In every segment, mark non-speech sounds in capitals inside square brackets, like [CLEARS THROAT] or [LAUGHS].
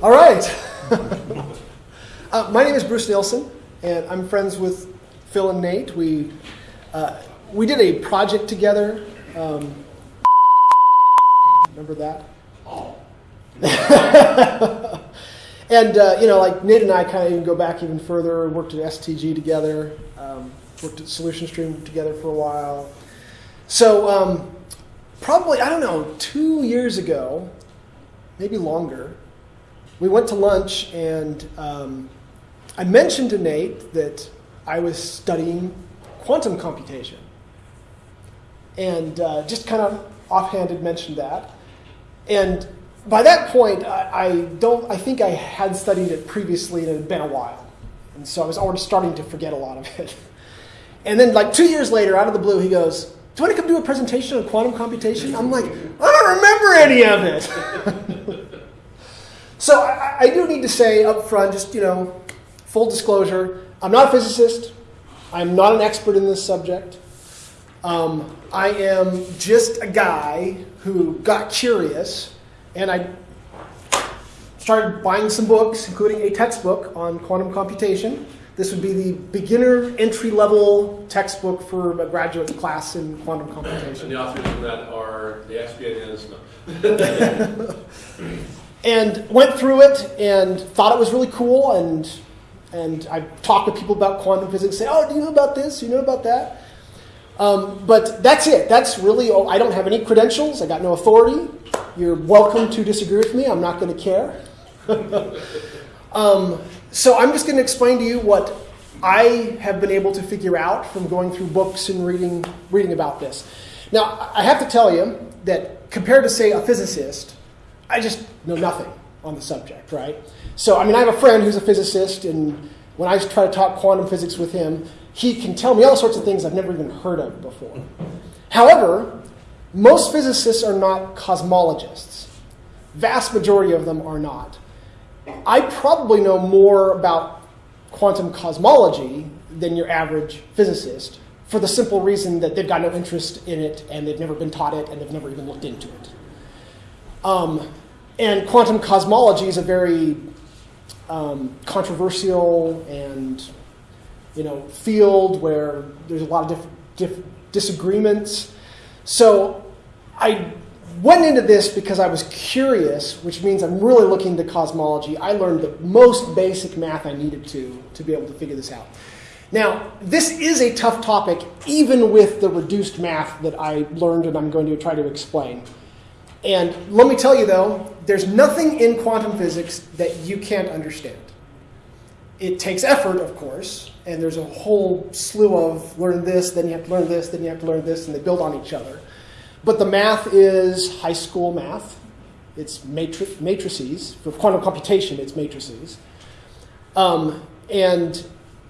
All right. [LAUGHS] uh, my name is Bruce Nielsen, and I'm friends with Phil and Nate. We uh, we did a project together. Um, remember that? [LAUGHS] and uh, you know, like Nate and I kind of even go back even further. Worked at STG together. Um, worked at Solution Stream together for a while. So um, probably I don't know two years ago, maybe longer. We went to lunch and um, I mentioned to Nate that I was studying quantum computation, and uh, just kind of offhanded mentioned that. And by that point, I, I, don't. I think I had studied it previously, and it had been a while, and so I was already starting to forget a lot of it. And then, like two years later, out of the blue, he goes, "Do you want to come do a presentation on quantum computation?" I'm like, "I don't remember any of it." [LAUGHS] so I, I do need to say up front, just you know, full disclosure, I'm not a physicist. I'm not an expert in this subject. Um, I am just a guy who got curious and I started buying some books, including a textbook on quantum computation. This would be the beginner entry level textbook for a graduate class in quantum computation. And the authors of that are the XPNs. [LAUGHS] [LAUGHS] and went through it and thought it was really cool and and I talk to people about quantum physics, say, "Oh, do you know about this? Do you know about that?" Um, but that's it. That's really. Oh, I don't have any credentials. I got no authority. You're welcome to disagree with me. I'm not going to care. [LAUGHS] um, so I'm just going to explain to you what I have been able to figure out from going through books and reading reading about this. Now, I have to tell you that compared to say a physicist, I just know nothing on the subject, right? So, I mean, I have a friend who's a physicist, and when I try to talk quantum physics with him, he can tell me all sorts of things I've never even heard of before. However, most physicists are not cosmologists. Vast majority of them are not. I probably know more about quantum cosmology than your average physicist for the simple reason that they've got no interest in it and they've never been taught it and they've never even looked into it. Um, and quantum cosmology is a very um, controversial and you know field where there's a lot of diff- diff- disagreements. So I went into this because I was curious, which means I'm really looking to cosmology. I learned the most basic math I needed to to be able to figure this out. Now, this is a tough topic, even with the reduced math that I learned and I'm going to try to explain. And let me tell you though, there's nothing in quantum physics that you can't understand. It takes effort, of course, and there's a whole slew of learn this, then you have to learn this, then you have to learn this, and they build on each other. But the math is high school math. It's matri- matrices. For quantum computation, it's matrices. Um, and,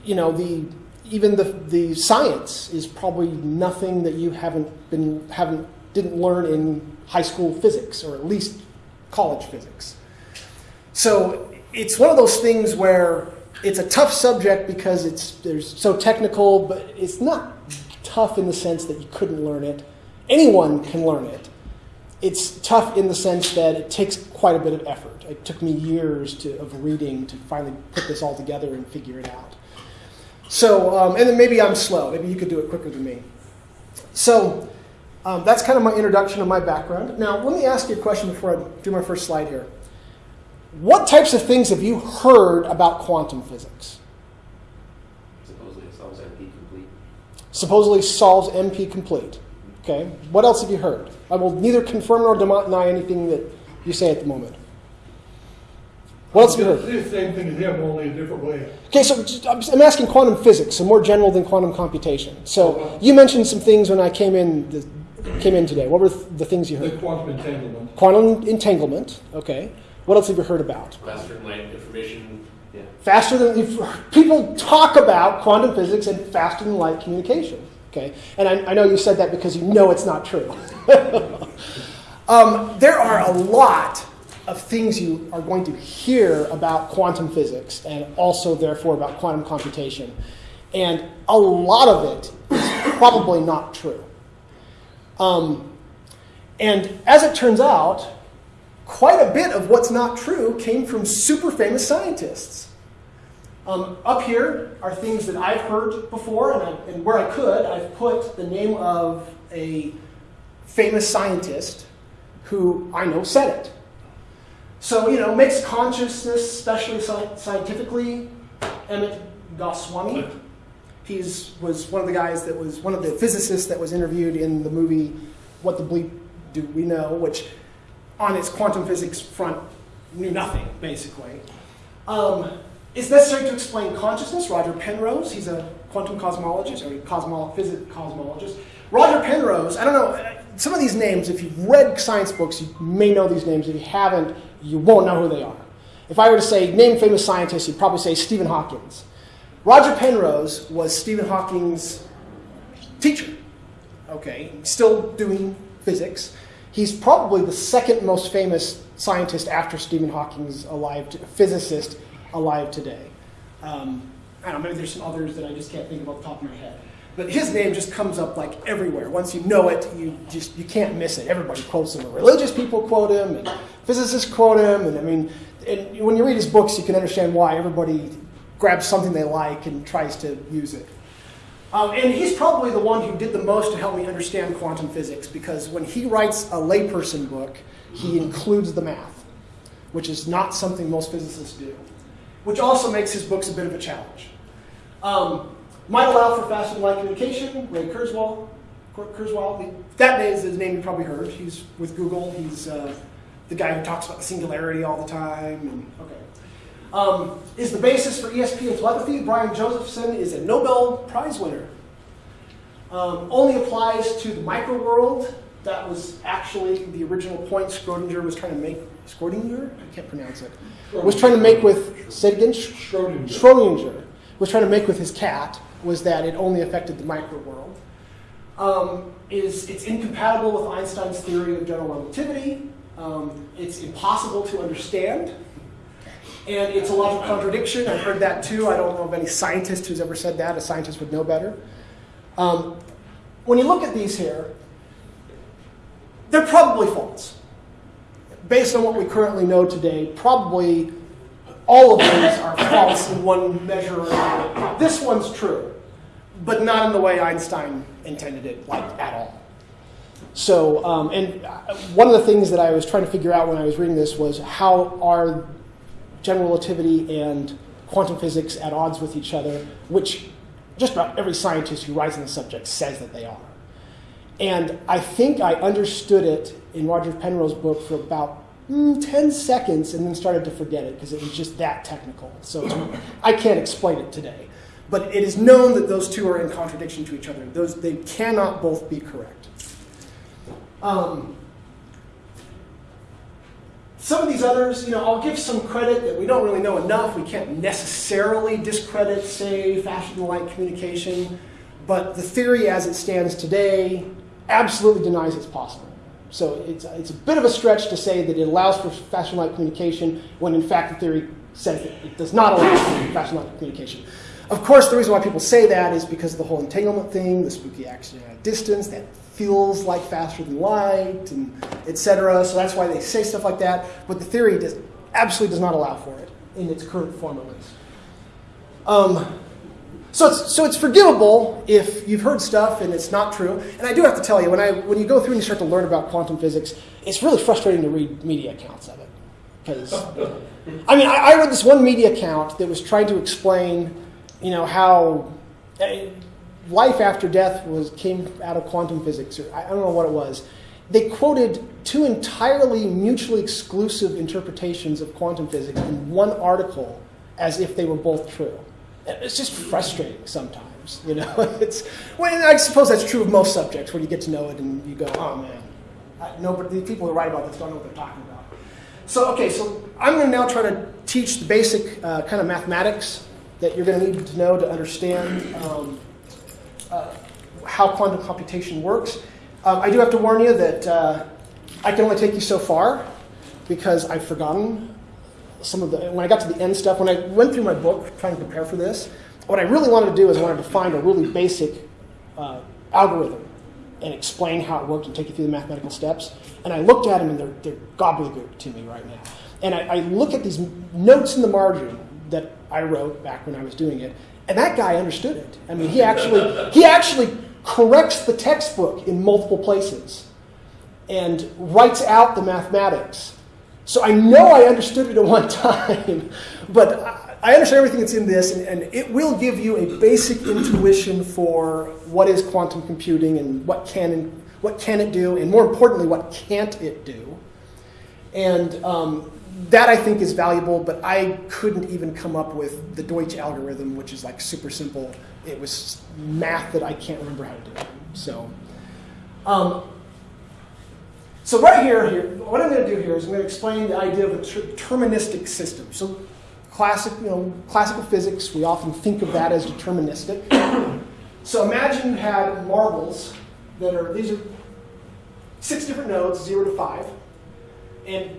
you know, the, even the, the science is probably nothing that you haven't been, haven't, didn't learn in high school physics, or at least college physics. So it's one of those things where it's a tough subject because it's there's so technical, but it's not tough in the sense that you couldn't learn it. Anyone can learn it. It's tough in the sense that it takes quite a bit of effort. It took me years to, of reading to finally put this all together and figure it out. So, um, and then maybe I'm slow. Maybe you could do it quicker than me. So, um, that's kind of my introduction of my background. Now, let me ask you a question before I do my first slide here. What types of things have you heard about quantum physics? Supposedly it solves NP complete. Supposedly solves NP complete. Okay. What else have you heard? I will neither confirm nor deny anything that you say at the moment. What else have you heard? It's the same thing as him, only a different way. Okay, so just- I'm I'm asking quantum physics, so more general than quantum computation. So you mentioned some things when I came in the, came in today. What were the things you The heard? quantum entanglement. Quantum entanglement. Okay. What else have you heard about? Faster than light information. Yeah. Faster than if people talk about quantum physics and faster than light communication. Okay, and I, I know you said that because you know it's not true. [LAUGHS] um, there are a lot of things you are going to hear about quantum physics and also, therefore, about quantum computation. And a lot of it is probably not true. Um, and as it turns out, quite a bit of what's not true came from super famous scientists. Um, up here are things that I've heard before, and, I, and where I could, I've put the name of a famous scientist who I know said it. So, you know, makes consciousness, especially sci- scientifically, Amit Goswami. He's was one of the guys that was one of the physicists that was interviewed in the movie What the Bleep Do We Know, which on its quantum physics front knew nothing, basically. Um, it's necessary to explain consciousness. Roger Penrose, he's a quantum cosmologist, or cosmo, physics cosmologist. Roger Penrose, I don't know, some of these names, if you've read science books, you may know these names. If you haven't, you won't know who they are. If I were to say, name famous scientists, you'd probably say Stephen Hawkins. Roger Penrose was Stephen Hawking's teacher. Okay, still doing physics. He's probably the second most famous scientist after Stephen Hawking's alive, physicist alive today. Um, I don't know, maybe there's some others that I just can't think of off the top of my head. But his name just comes up like everywhere. Once you know it, you just you can't miss it. Everybody quotes him. Religious people quote him, and physicists quote him. And I mean, and when you read his books, you can understand why everybody grabs something they like and tries to use it. Um, and he's probably the one who did the most to help me understand quantum physics because when he writes a layperson book, he includes the math, which is not something most physicists do, which also makes his books a bit of a challenge. Um, might allow for faster than light communication. Ray Kurzweil, Kurzweil, that is his name you probably heard. He's with Google. He's uh, the guy who talks about the singularity all the time. And, okay. Um, is the basis for ESP and telepathy. Brian Josephson is a Nobel Prize winner. Um, only applies to the micro world. That was actually the original point Schrodinger was trying to make. Schrodinger? I can't pronounce it. Was trying to make with, say again? Schrodinger. Schrodinger was trying to make with his cat was that it only affected the micro world. Um, is it's incompatible with Einstein's theory of general relativity. Um, it's impossible to understand. And it's a logical contradiction. I've heard that too. I don't know of any scientist who's ever said that. A scientist would know better. Um, when you look at these here, they're probably false. Based on what we currently know today, probably all of these are false in one measure or another. This one's true, but not in the way Einstein intended it, like at all. So, um, and one of the things that I was trying to figure out when I was reading this was how are general relativity and quantum physics at odds with each other, which just about every scientist who writes on the subject says that they are. And I think I understood it in Roger Penrose's book for about mm, 10 seconds and then started to forget it because it was just that technical. So I can't explain it today. But it is known that those two are in contradiction to each other. Those, they cannot both be correct. Um, some of these others, you know, I'll give some credit that we don't really know enough. We can't necessarily discredit, say, fashion light communication, but the theory as it stands today absolutely denies it's possible. So it's, it's a bit of a stretch to say that it allows for fashion light communication when in fact the theory says that it does not allow for fashion light communication. Of course, the reason why people say that is because of the whole entanglement thing, the spooky accident at distance, that feels like faster than light, and etc. So that's why they say stuff like that. But the theory does, absolutely does not allow for it in its current form, at least. Um, so it's, so it's forgivable if you've heard stuff and it's not true. And I do have to tell you, when, I, when you go through and you start to learn about quantum physics, it's really frustrating to read media accounts of it. Because, I mean, I, I read this one media account that was trying to explain, you know, how eh, life after death was came out of quantum physics, or I don't know what it was. They quoted two entirely mutually exclusive interpretations of quantum physics in one article as if they were both true. It's just frustrating sometimes, you know. [LAUGHS] It's well, I suppose that's true of most subjects when you get to know it and you go, oh man, I, nobody, the people who write about this don't know what they're talking about. So okay, so I'm going to now try to teach the basic uh, kind of mathematics that you're going to need to know to understand um, uh, how quantum computation works. Um, I do have to warn you that uh, I can only take you so far because I've forgotten some of the. When I got to the end stuff, when I went through my book trying to prepare for this, what I really wanted to do is I wanted to find a really basic uh, algorithm and explain how it worked and take you through the mathematical steps. And I looked at them and they're, they're gobbledygook to me right now. And I, I look at these notes in the margin that I wrote back when I was doing it, and that guy understood it. I mean, he actually he actually corrects the textbook in multiple places and writes out the mathematics. So I know I understood it at one time, [LAUGHS] but I- understand everything that's in this, and, and it will give you a basic intuition for what is quantum computing and what can what can it do, and more importantly, what can't it do. And um, that I think is valuable, but I couldn't even come up with the Deutsch algorithm, which is like super simple. It was math that I can't remember how to do. So. Um, so right here, here, what I'm going to do here is I'm going to explain the idea of a deterministic system. So classic, you know, classical physics, we often think of that as deterministic. [COUGHS] so imagine you had marbles that are, these are six different nodes, zero to five. And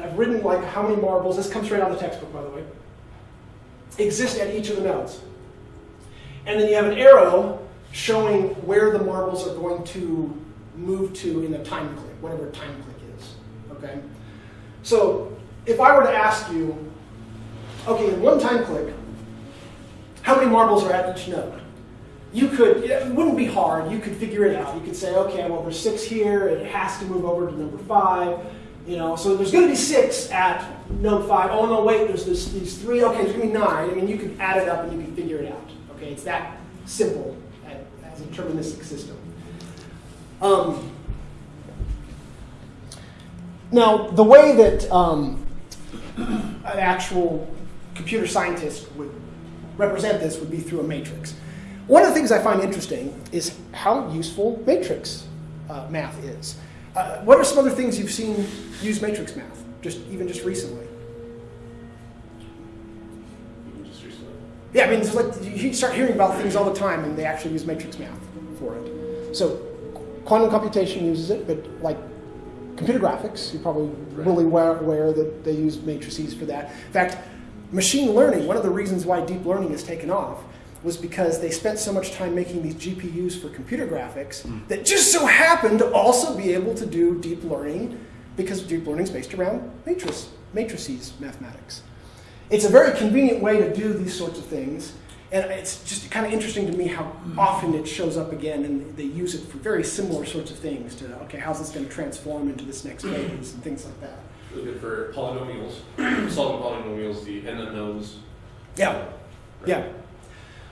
I've written like how many marbles, this comes straight out of the textbook, by the way, exist at each of the nodes. And then you have an arrow showing where the marbles are going to move to in a time click, whatever time click is. Okay? So if I were to ask you, okay, in one time click, how many marbles are at each node? You could, it wouldn't be hard, you could figure it out. You could say, okay, well, there's six here, it has to move over to number five. You know, so there's going to be six at node five. Oh no, wait, there's this, these three. Okay, there's going to be nine. I mean, you can add it up and you can figure it out. Okay, it's that simple as a deterministic system. Um, now, the way that um, an actual computer scientist would represent this would be through a matrix. One of the things I find interesting is how useful matrix uh, math is. Uh, what are some other things you've seen use matrix math, just even just recently? Just recently. Yeah, I mean, it's like you start hearing about things all the time, and they actually use matrix math for it. So, quantum computation uses it, but like computer graphics, you're probably really aware, aware that they use matrices for that. In fact, machine learning, one of the reasons why deep learning has taken off was because they spent so much time making these GPUs for computer graphics hmm. that just so happened to also be able to do deep learning because deep learning is based around matrices, matrices mathematics. It's a very convenient way to do these sorts of things. And it's just kind of interesting to me how hmm. often it shows up again, and they use it for very similar sorts of things. To okay, how's this going to transform into this next phase and things like that. Really good for polynomials, [CLEARS THROAT] solving polynomials, the n unknowns. Yeah, yeah.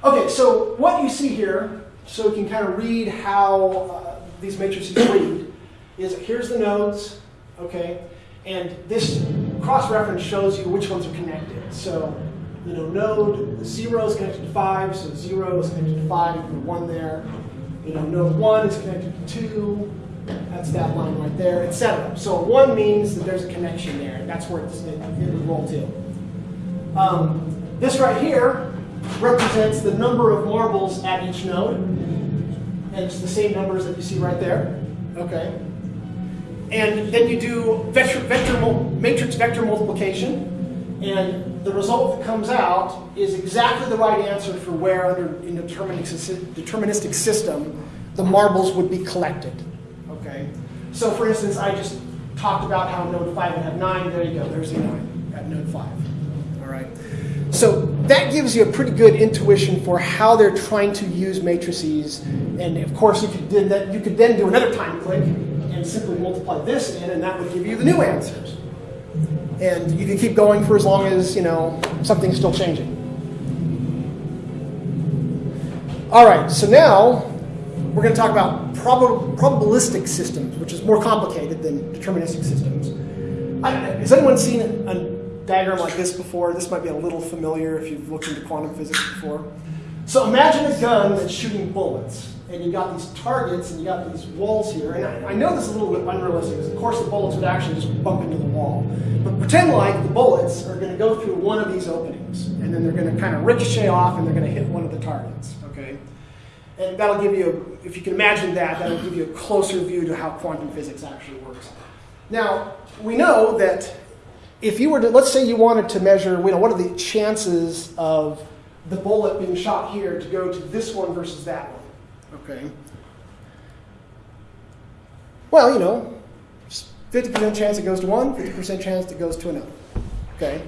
Okay, so what you see here, so you can kind of read how uh, these matrices read, is here's the nodes, okay, and this cross-reference shows you which ones are connected. So, you know, node zero is connected to five, so zero is connected to five, you put one there. You know, node one is connected to two, that's that line right there, etc. So one means that there's a connection there, and that's where it, it would roll to. Um, this right here represents the number of marbles at each node. And it's the same numbers that you see right there. Okay. And then you do vector, vector matrix vector multiplication. And the result that comes out is exactly the right answer for where under in deterministic, deterministic system the marbles would be collected. Okay. So for instance, I just talked about how node 5 would have 9. There you go. There's the 9 at node 5. All right. So that gives you a pretty good intuition for how they're trying to use matrices. And of course, if you could, then, that, you could then do another time click and simply multiply this in, and that would give you the new answers. And you can keep going for as long as, you know, something's still changing. All right, so now we're going to talk about prob- probabilistic systems, which is more complicated than deterministic systems. I, has anyone seen a, a diagram like this before? This might be a little familiar if you've looked into quantum physics before. So imagine a gun that's shooting bullets, and you got these targets, and you got these walls here. And I, I know this is a little bit unrealistic, because of course the bullets would actually just bump into the wall. But pretend like the bullets are going to go through one of these openings, and then they're going to kind of ricochet off, and they're going to hit one of the targets. Okay. And that'll give you, a, if you can imagine that, that'll give you a closer view to how quantum physics actually works. Now, we know that if you were to, let's say you wanted to measure, you know, what are the chances of the bullet being shot here to go to this one versus that one, okay? Well, you know, 50% chance it goes to one, 50% chance it goes to another. Okay?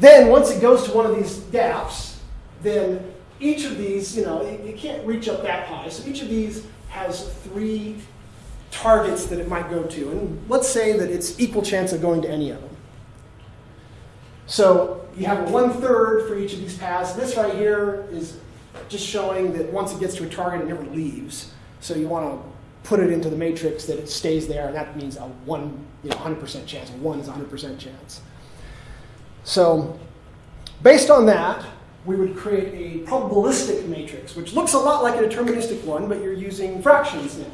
Then once it goes to one of these gaps, then each of these, you know, it, it can't reach up that high. So each of these has three targets that it might go to. And let's say that it's equal chance of going to any of them. So you have a one third for each of these paths. This right here is just showing that once it gets to a target, it never leaves. So you want to put it into the matrix that it stays there, and that means a one, you know, 100% chance. One is a 100% chance. So based on that, we would create a probabilistic matrix, which looks a lot like a deterministic one, but you're using fractions now.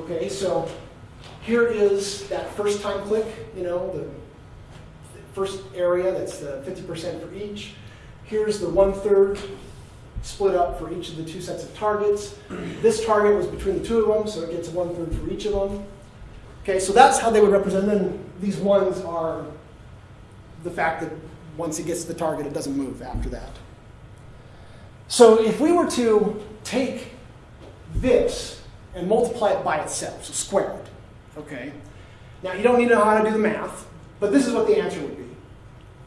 Okay, so here is that first time click, you know, the first area, that's uh, the 50% for each. Here's the one third split up for each of the two sets of targets. This target was between the two of them, so it gets one third for each of them. Okay, so that's how they would represent them. These ones are the fact that once it gets to the target, it doesn't move after that. So if we were to take this and multiply it by itself, so square it, okay? Now you don't need to know how to do the math, but this is what the answer would be,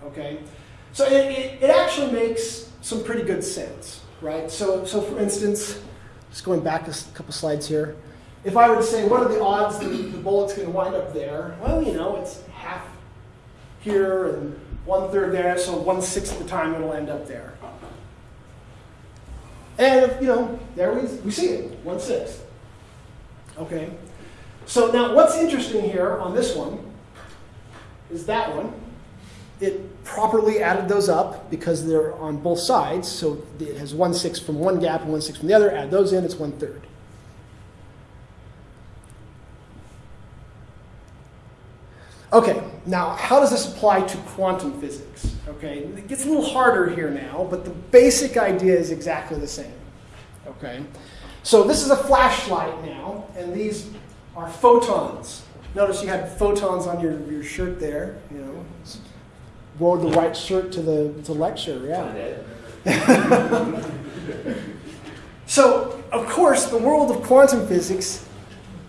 okay? So it, it, it actually makes some pretty good sense, right? So, so for instance, just going back a couple slides here, if I were to say, what are the odds that the bullet's going to wind up there? Well, you know, it's half here and one third there, so one sixth of the time it'll end up there. And you know, there we, we see it, one sixth. Okay. So now what's interesting here on this one is that one. It properly added those up because they're on both sides. So it has one sixth from one gap and one sixth from the other. Add those in, it's one third. Okay, now how does this apply to quantum physics? Okay, it gets a little harder here now, but the basic idea is exactly the same. Okay, so this is a flashlight now, and these are photons. Notice you had photons on your, your shirt there. You know, wore the right shirt to the to lecture. Yeah. [LAUGHS] So, of course, the world of quantum physics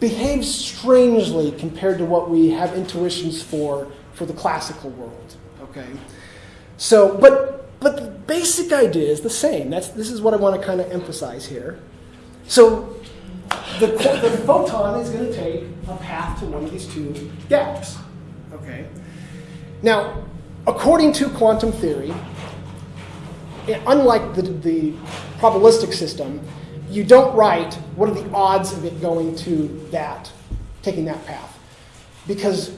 behaves strangely compared to what we have intuitions for for the classical world. Okay, so but but the basic idea is the same. That's this is what I want to kind of emphasize here. So the, the photon is going to take a path to one of these two gaps. Okay. Now, according to quantum theory, unlike the, the probabilistic system, you don't write what are the odds of it going to that, taking that path. Because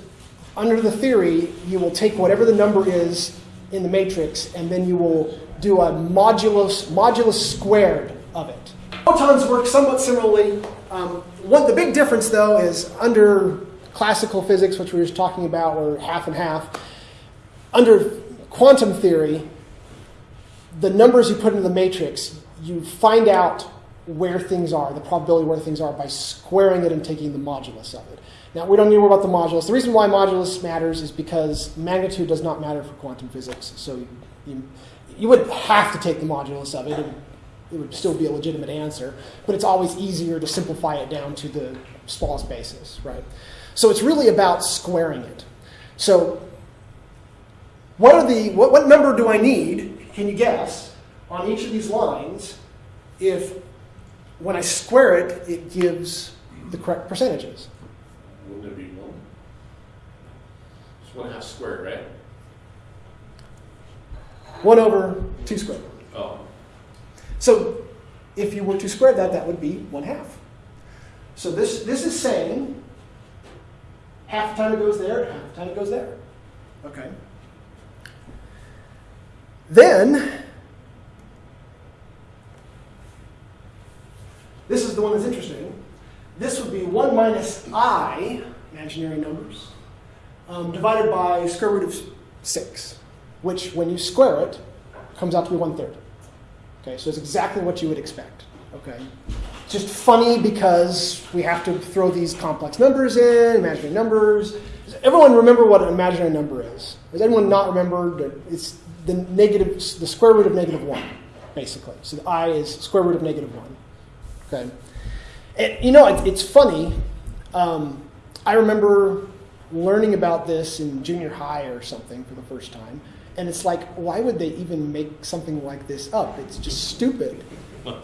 under the theory, you will take whatever the number is in the matrix, and then you will do a modulus, modulus squared of it. Photons work somewhat similarly. Um, the big difference, though, is under classical physics, which we were just talking about, were half and half. Under quantum theory, the numbers you put into the matrix, you find out where things are, the probability where things are, by squaring it and taking the modulus of it. Now, we don't need to worry about the modulus. The reason why modulus matters is because magnitude does not matter for quantum physics. So you, you would have to take the modulus of it. It would, it would still be a legitimate answer, but it's always easier to simplify it down to the smallest basis, right? So it's really about squaring it. So what are the what, what number do I need? Can you guess on each of these lines if when I square it, it gives the correct percentages? Wouldn't it be one? It's one half squared, right? 1 over 2 squared. Oh, So if you were to square that, that would be 1 half. So this, this is saying half the time it goes there, half the time it goes there. Okay. Then, this is the one that's interesting. This would be 1 minus i, imaginary numbers, um, divided by square root of 6, which when you square it, comes out to be 1 third. Okay, so it's exactly what you would expect. Okay, just funny because we have to throw these complex numbers in, imaginary numbers. Does everyone remember what an imaginary number is? Does anyone not remember that it's the negative, the square root of negative one, basically? So the i is square root of negative one. Okay, and you know it, it's funny. Um, I remember learning about this in junior high or something for the first time. And it's like, why would they even make something like this up? It's just stupid.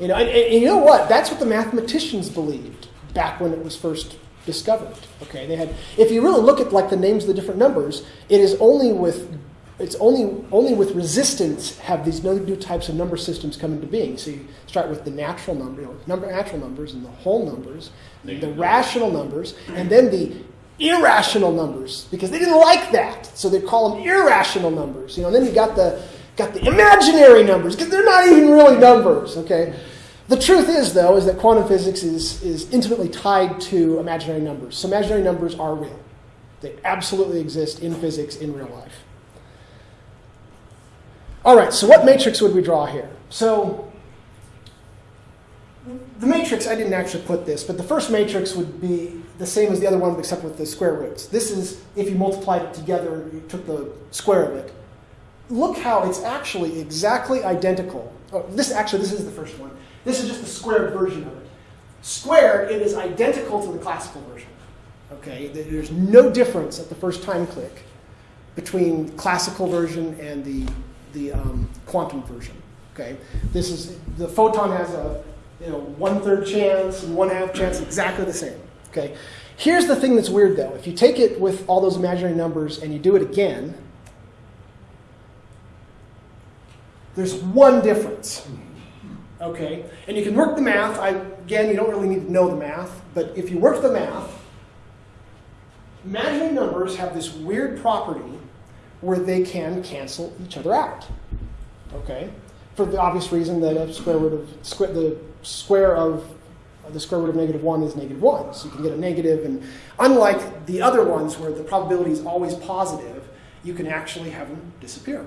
You know, and, and you know what? That's what the mathematicians believed back when it was first discovered. Okay, they had. If you really look at like the names of the different numbers, it is only with it's only only with resistance have these new types of number systems come into being. So you start with the natural number, you know, number natural numbers, and the whole numbers, the rational numbers, and then the irrational numbers because they didn't like that, so they call them irrational numbers. You know, and then you got the got the imaginary numbers because they're not even really numbers. Okay. The truth is, though, is that quantum physics is, is intimately tied to imaginary numbers. So imaginary numbers are real. They absolutely exist in physics in real life. All right, so what matrix would we draw here? So the matrix, I didn't actually put this, but the first matrix would be the same as the other one except with the square roots. This is if you multiplied it together, you took the square of it. Look how it's actually exactly identical. Oh, this actually, this is the first one. This is just the squared version of it. Squared, it is identical to the classical version. Okay, there's no difference at the first time click between classical version and the the um, quantum version. Okay, this is the photon has a you know one third chance and one half chance, exactly the same. Okay, here's the thing that's weird though. If you take it with all those imaginary numbers and you do it again, there's one difference. Okay, and you can work the math. I, again, you don't really need to know the math, but if you work the math, imaginary numbers have this weird property where they can cancel each other out. Okay, for the obvious reason that a square root of squ- the square of the square root of negative one is negative one, so you can get a negative. And unlike the other ones where the probability is always positive, you can actually have them disappear.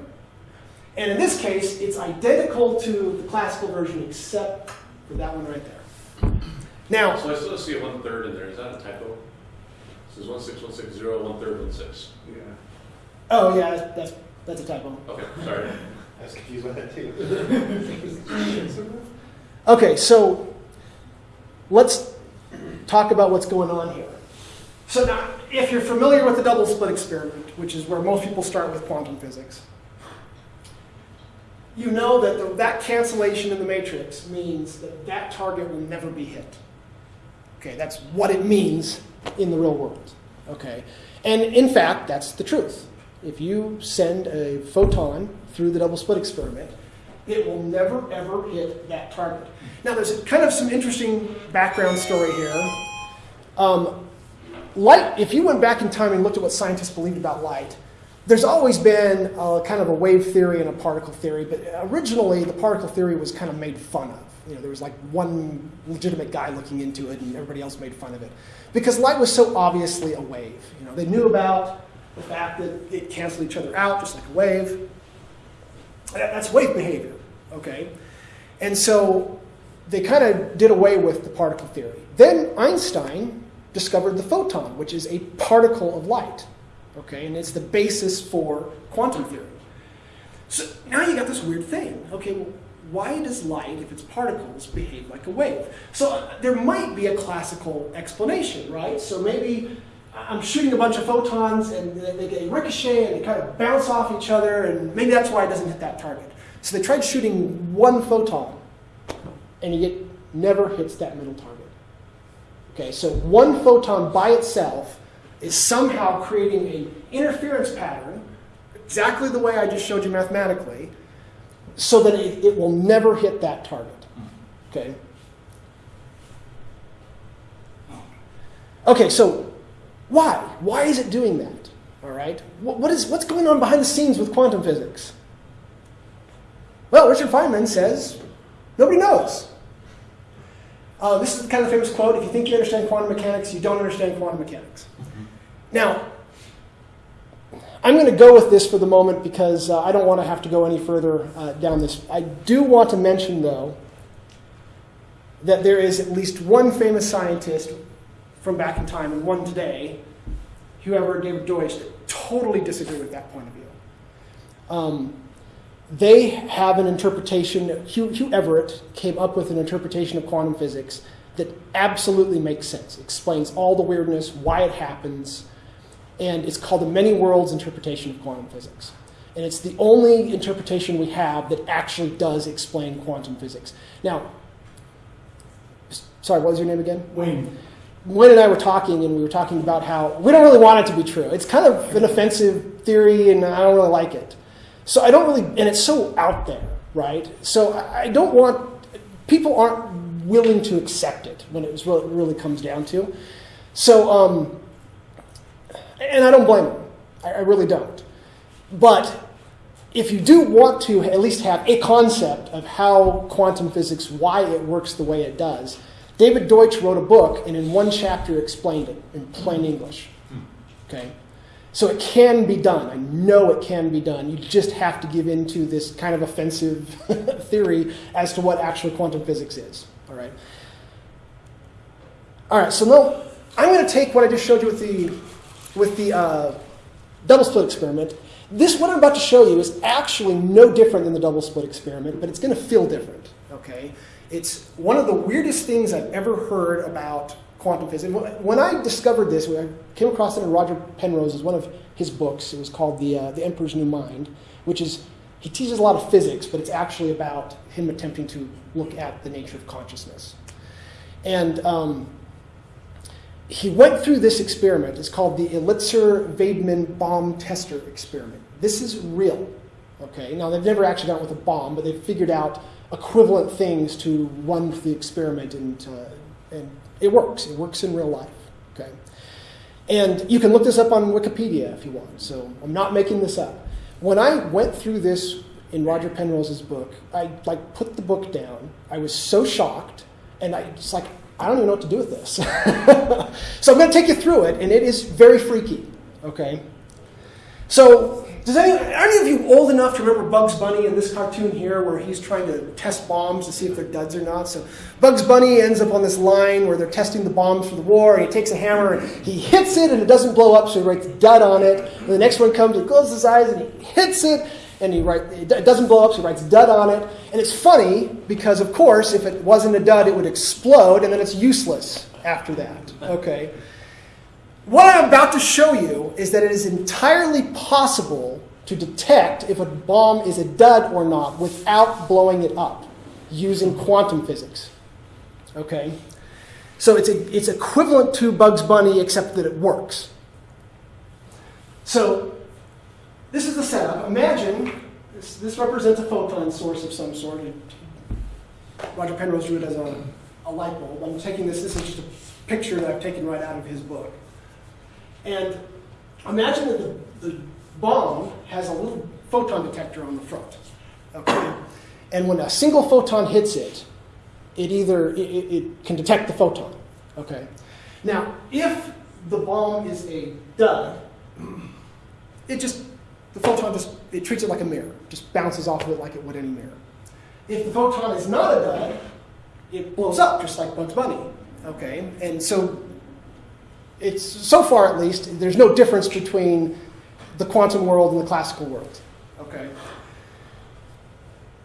And in this case, it's identical to the classical version except for that one right there. Now, So I still see a one third in there. Is that a typo? It says one six one six zero one third one six. Yeah. Oh yeah, that's, that's, that's a typo. Okay, sorry. I was confused by that too. [LAUGHS] Okay, so let's talk about what's going on here. So now, if you're familiar with the double slit experiment, which is where most people start with quantum physics, you know that the, that cancellation in the matrix means that that target will never be hit. Okay, that's what it means in the real world. Okay, and in fact, that's the truth. If you send a photon through the double slit experiment, it will never ever hit that target. Now, there's kind of some interesting background story here. Um, light, if you went back in time and looked at what scientists believed about light, there's always been a, kind of a wave theory and a particle theory, but originally the particle theory was kind of made fun of. You know, there was like one legitimate guy looking into it, and everybody else made fun of it because light was so obviously a wave. You know, they knew about the fact that it canceled each other out just like a wave. That's wave behavior, okay? And so they kind of did away with the particle theory. Then Einstein discovered the photon, which is a particle of light, okay? And it's the basis for quantum theory. So now you got this weird thing. Okay, why does light, if it's particles, behave like a wave? So there might be a classical explanation, right? So maybe I'm shooting a bunch of photons and they they ricochet and they kind of bounce off each other, and maybe that's why it doesn't hit that target. So they tried shooting one photon, and it never hits that middle target. Okay, so one photon by itself is somehow creating an interference pattern, exactly the way I just showed you mathematically, so that it, it will never hit that target. Okay? Okay, so why? Why is it doing that? All right? What, what is, what's going on behind the scenes with quantum physics? Well, Richard Feynman says nobody knows. Uh, this is kind of the famous quote if you think you understand quantum mechanics, you don't understand quantum mechanics. Now, I'm going to go with this for the moment because uh, I don't want to have to go any further uh, down this. I do want to mention, though, that there is at least one famous scientist from back in time and one today, whoever David Deutsch, totally disagree with that point of view. Um, they have an interpretation, Hugh, Hugh Everett came up with an interpretation of quantum physics that absolutely makes sense. Explains all the weirdness, why it happens, and it's called the many worlds interpretation of quantum physics. And it's the only interpretation we have that actually does explain quantum physics. Now, sorry, what was your name again? Wayne, Wayne and I were talking, and we were talking about how we don't really want it to be true. It's kind of an offensive theory, and I don't really like it. So I don't really, and it's so out there, right? So I I don't want, people aren't willing to accept it when it really, really comes down to. So, um, and I don't blame them. I, I really don't. But if you do want to at least have a concept of how quantum physics, why it works the way it does, David Deutsch wrote a book and in one chapter explained it in plain English. Okay? So it can be done. I know it can be done. You just have to give in to this kind of offensive [LAUGHS] theory as to what actual quantum physics is. All right? All right, so now I'm going to take what I just showed you with the, with the uh, double slit experiment. This, what I'm about to show you, is actually no different than the double slit experiment, but it's going to feel different. Okay? It's one of the weirdest things I've ever heard about quantum physics. When I discovered this, when I came across it in Roger Penrose's one of his books. It was called The, uh, the Emperor's New Mind, which is, he teaches a lot of physics, but it's actually about him attempting to look at the nature of consciousness. And um, he went through this experiment. It's called the Elitzur Vaidman bomb tester experiment. This is real. Okay. Now they've never actually done it with a bomb, but they've figured out equivalent things to run the experiment, and uh, and it works. It works in real life. Okay. And you can look this up on Wikipedia if you want. So I'm not making this up. When I went through this in Roger Penrose's book, I like put the book down. I was so shocked, and I just like I don't even know what to do with this. [LAUGHS] so I'm going to take you through it, and it is very freaky. Okay. So does any, any of you old enough to remember Bugs Bunny in this cartoon here, where he's trying to test bombs to see if they're duds or not? So Bugs Bunny ends up on this line where they're testing the bombs for the war, and he takes a hammer and he hits it, and it doesn't blow up, so he writes dud on it. And the next one comes and closes his eyes, and he hits it, and he write, it doesn't blow up, so he writes dud on it. And it's funny because, of course, if it wasn't a dud, it would explode, and then it's useless after that. Okay. What I'm about to show you is that it is entirely possible to detect if a bomb is a dud or not without blowing it up using quantum physics. Okay? So it's, a, it's equivalent to Bugs Bunny, except that it works. So this is the setup. Imagine this, this represents a photon source of some sort. Roger Penrose drew it as a, a light bulb. I'm taking this, this is just a picture that I've taken right out of his book. And imagine that the, the bomb has a little photon detector on the front. Okay? And when a single photon hits it, it either it, it, can detect the photon. Okay. Now, if the bomb is a dud, it just the photon just it treats it like a mirror, just bounces off of it like it would any mirror. If the photon is not a dud, it blows up just like Bugs Bunny. Okay, and so it's so far at least there's no difference between the quantum world and the classical world. Okay.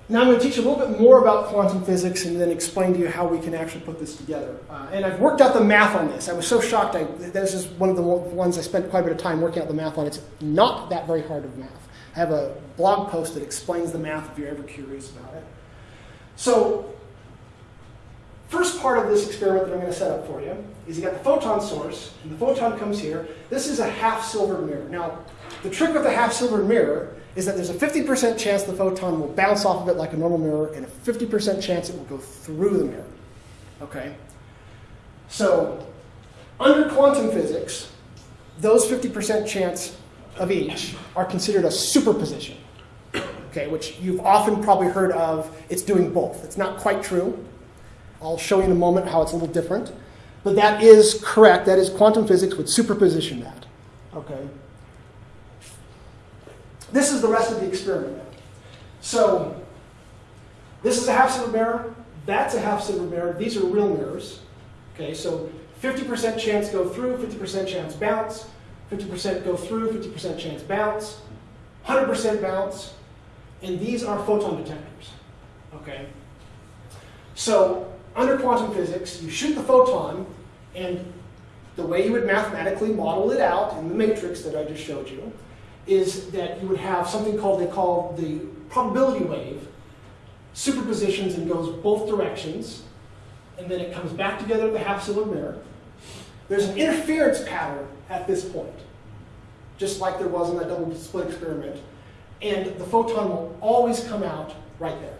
Now I'm going to teach you a little bit more about quantum physics and then explain to you how we can actually put this together. Uh, and I've worked out the math on this. I was so shocked. I, this is one of the ones I spent quite a bit of time working out the math on. It's not that very hard of math. I have a blog post that explains the math if you're ever curious about it. So, first part of this experiment that I'm going to set up for you is you got the photon source, and the photon comes here. This is a half silvered mirror. Now, the trick with the half silvered mirror is that there's a 50% chance the photon will bounce off of it like a normal mirror, and a 50% chance it will go through the mirror. Okay? So, under quantum physics, those 50% chance of each are considered a superposition. Okay, which you've often probably heard of, it's doing both. It's not quite true. I'll show you in a moment how it's a little different. But that is correct. That is quantum physics would superposition that. Okay. This is the rest of the experiment. So this is a half silver mirror. That's a half silver mirror. These are real mirrors. Okay, so 50% chance go through, 50% chance bounce, 50% go through, 50% chance bounce, 100% bounce, and these are photon detectors. Okay? So under quantum physics, you shoot the photon, and the way you would mathematically model it out in the matrix that I just showed you is that you would have something called they call the probability wave superpositions and goes both directions, and then it comes back together at the half silvered mirror. There's an interference pattern at this point, just like there was in that double slit experiment, and the photon will always come out right there.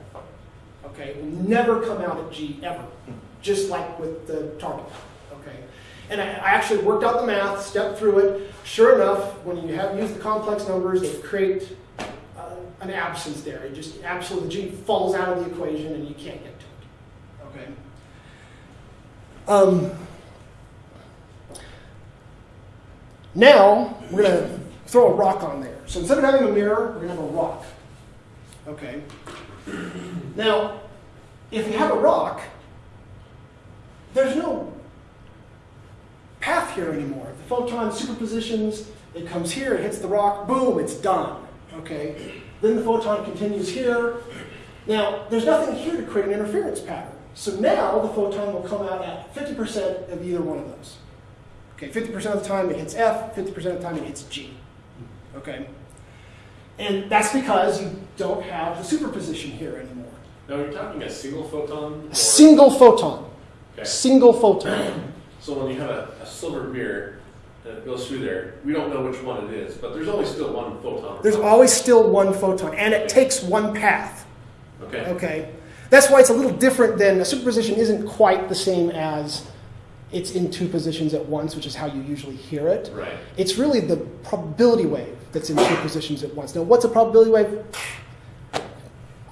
Okay, it will never come out at G ever, just like with the target. Okay, and I, I actually worked out the math, stepped through it. Sure enough, when you have used the complex numbers, they create uh, an absence there. It just absolutely G falls out of the equation, and you can't get to it. Okay. Um, now we're gonna throw a rock on there. So instead of having a mirror, we're gonna have a rock. Okay. [CLEARS THROAT] Now, if you have a rock, there's no path here anymore. The photon superpositions, it comes here, it hits the rock, boom, it's done. Okay? Then the photon continues here. Now, there's nothing here to create an interference pattern. So now the photon will come out at 50% of either one of those. Okay, 50% of the time it hits F, 50% of the time it hits G. Okay? And that's because you don't have the superposition here anymore. Now, you're talking a single photon? or- Single photon. Okay. Single photon. [CLEARS THROAT] So when you have a, a silver mirror that goes through there, we don't know which one it is, but there's always still one photon. There's always still one photon, and it takes one path. Okay. Okay? That's why it's a little different than a superposition isn't quite the same as it's in two positions at once, which is how you usually hear it. Right. It's really the probability wave that's in two positions at once. Now, what's a probability wave?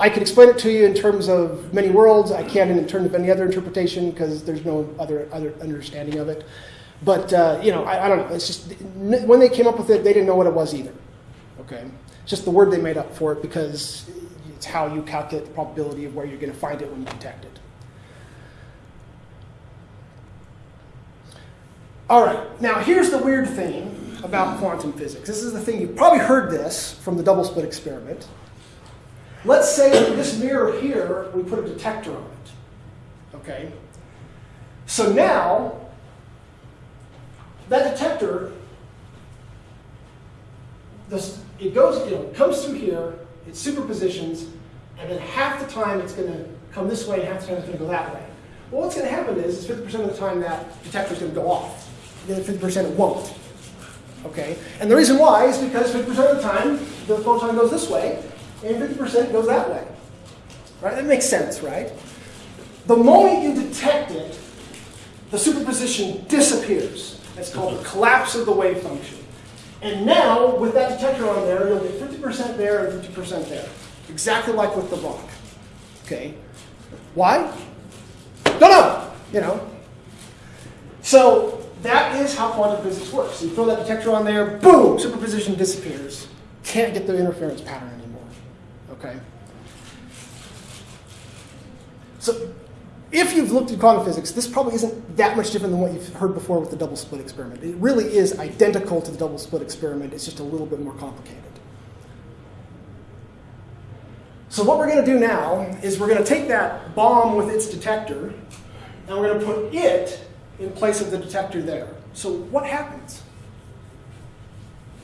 I could explain it to you in terms of many worlds. I can't in terms of any other interpretation because there's no other other understanding of it. But uh, you know, I, I don't know. It's just when they came up with it, they didn't know what it was either. Okay, it's just the word they made up for it because it's how you calculate the probability of where you're going to find it when you detect it. All right, now here's the weird thing about quantum physics. This is the thing, you've probably heard this from the double slit experiment. Let's say this mirror here, we put a detector on it. Okay? So now, that detector, this, it goes, you know, it comes through here, it superpositions, and then half the time it's going to come this way, and half the time it's going to go that way. Well, what's going to happen is, is 50% of the time that detector is going to go off. Then 50% it won't. Okay? And the reason why is because 50% of the time the photon goes this way, and 50% goes that way. Right? That makes sense, right? The moment you detect it, the superposition disappears. That's called the collapse of the wave function. And now, with that detector on there, you'll get 50% there and 50% there. Exactly like with the rock. Okay? Why? Don't know. You know. So that is how quantum physics works. You throw that detector on there, boom, superposition disappears. Can't get the interference pattern anymore. Okay? So if you've looked at quantum physics, this probably isn't that much different than what you've heard before with the double slit experiment. It really is identical to the double slit experiment, it's just a little bit more complicated. So what we're going to do now is we're going to take that bomb with its detector, and we're going to put it in place of the detector there. So what happens?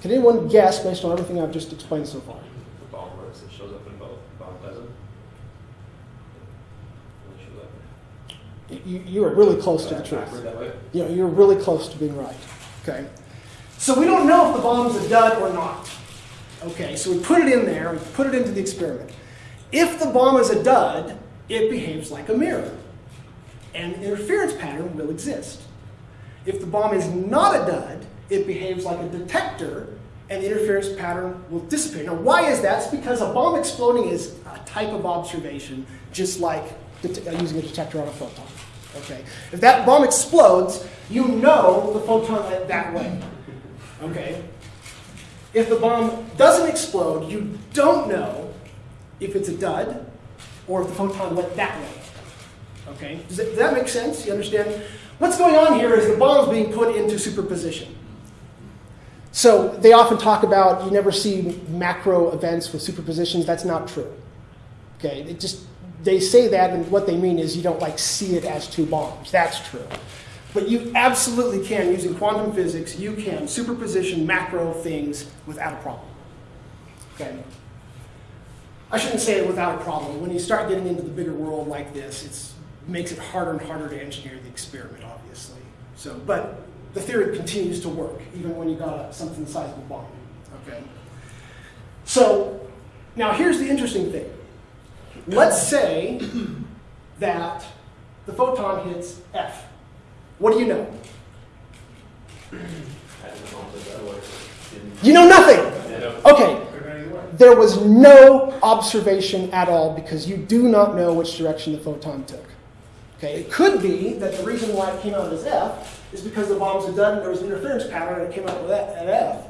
Can anyone guess based on everything I've just explained so far? The bomb works, it shows up in both. Bomb doesn't. It shows up. You, you are really close to the Backward truth. that? You know, you're really close to being right. Okay. So we don't know if the bomb's a dud or not. Okay, so we put it in there, we put it into the experiment. If the bomb is a dud, it behaves like a mirror. And the interference pattern will exist. If the bomb is not a dud, it behaves like a detector, and the interference pattern will dissipate. Now, why is that? It's because a bomb exploding is a type of observation, just like uh, using a detector on a photon. Okay. If that bomb explodes, you know the photon went that way. Okay. If the bomb doesn't explode, you don't know if it's a dud or if the photon went that way. Okay? Does that, does that make sense? You understand? What's going on here is the bomb's being put into superposition. So they often talk about you never see macro events with superpositions. That's not true. Okay? It just they say that, and what they mean is you don't like see it as two bombs. That's true. But you absolutely can, using quantum physics, you can superposition macro things without a problem. Okay? I shouldn't say it without a problem. When you start getting into the bigger world like this, it makes it harder and harder to engineer the experiment, obviously. So, but the theory continues to work, even when you got a, something the size of a bomb. Okay? So, now here's the interesting thing. Let's say that the photon hits F. What do you know? You know nothing. Okay, there was no observation at all because you do not know which direction the photon took. Okay, it could be that the reason why it came out as F is because the bomb's a dud and there was an interference pattern and it came out with F.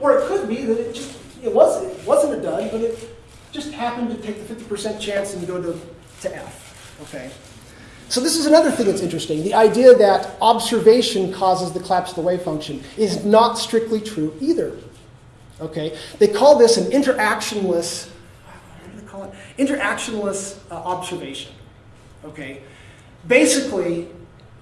Or it could be that it just it was it wasn't a dud, but it just happened to take the 50% chance and go to, to F. Okay. So this is another thing that's interesting. The idea that observation causes the collapse of the wave function is not strictly true either. Okay, they call this an interactionless. What do they call it? Interactionless uh, observation. Okay, basically,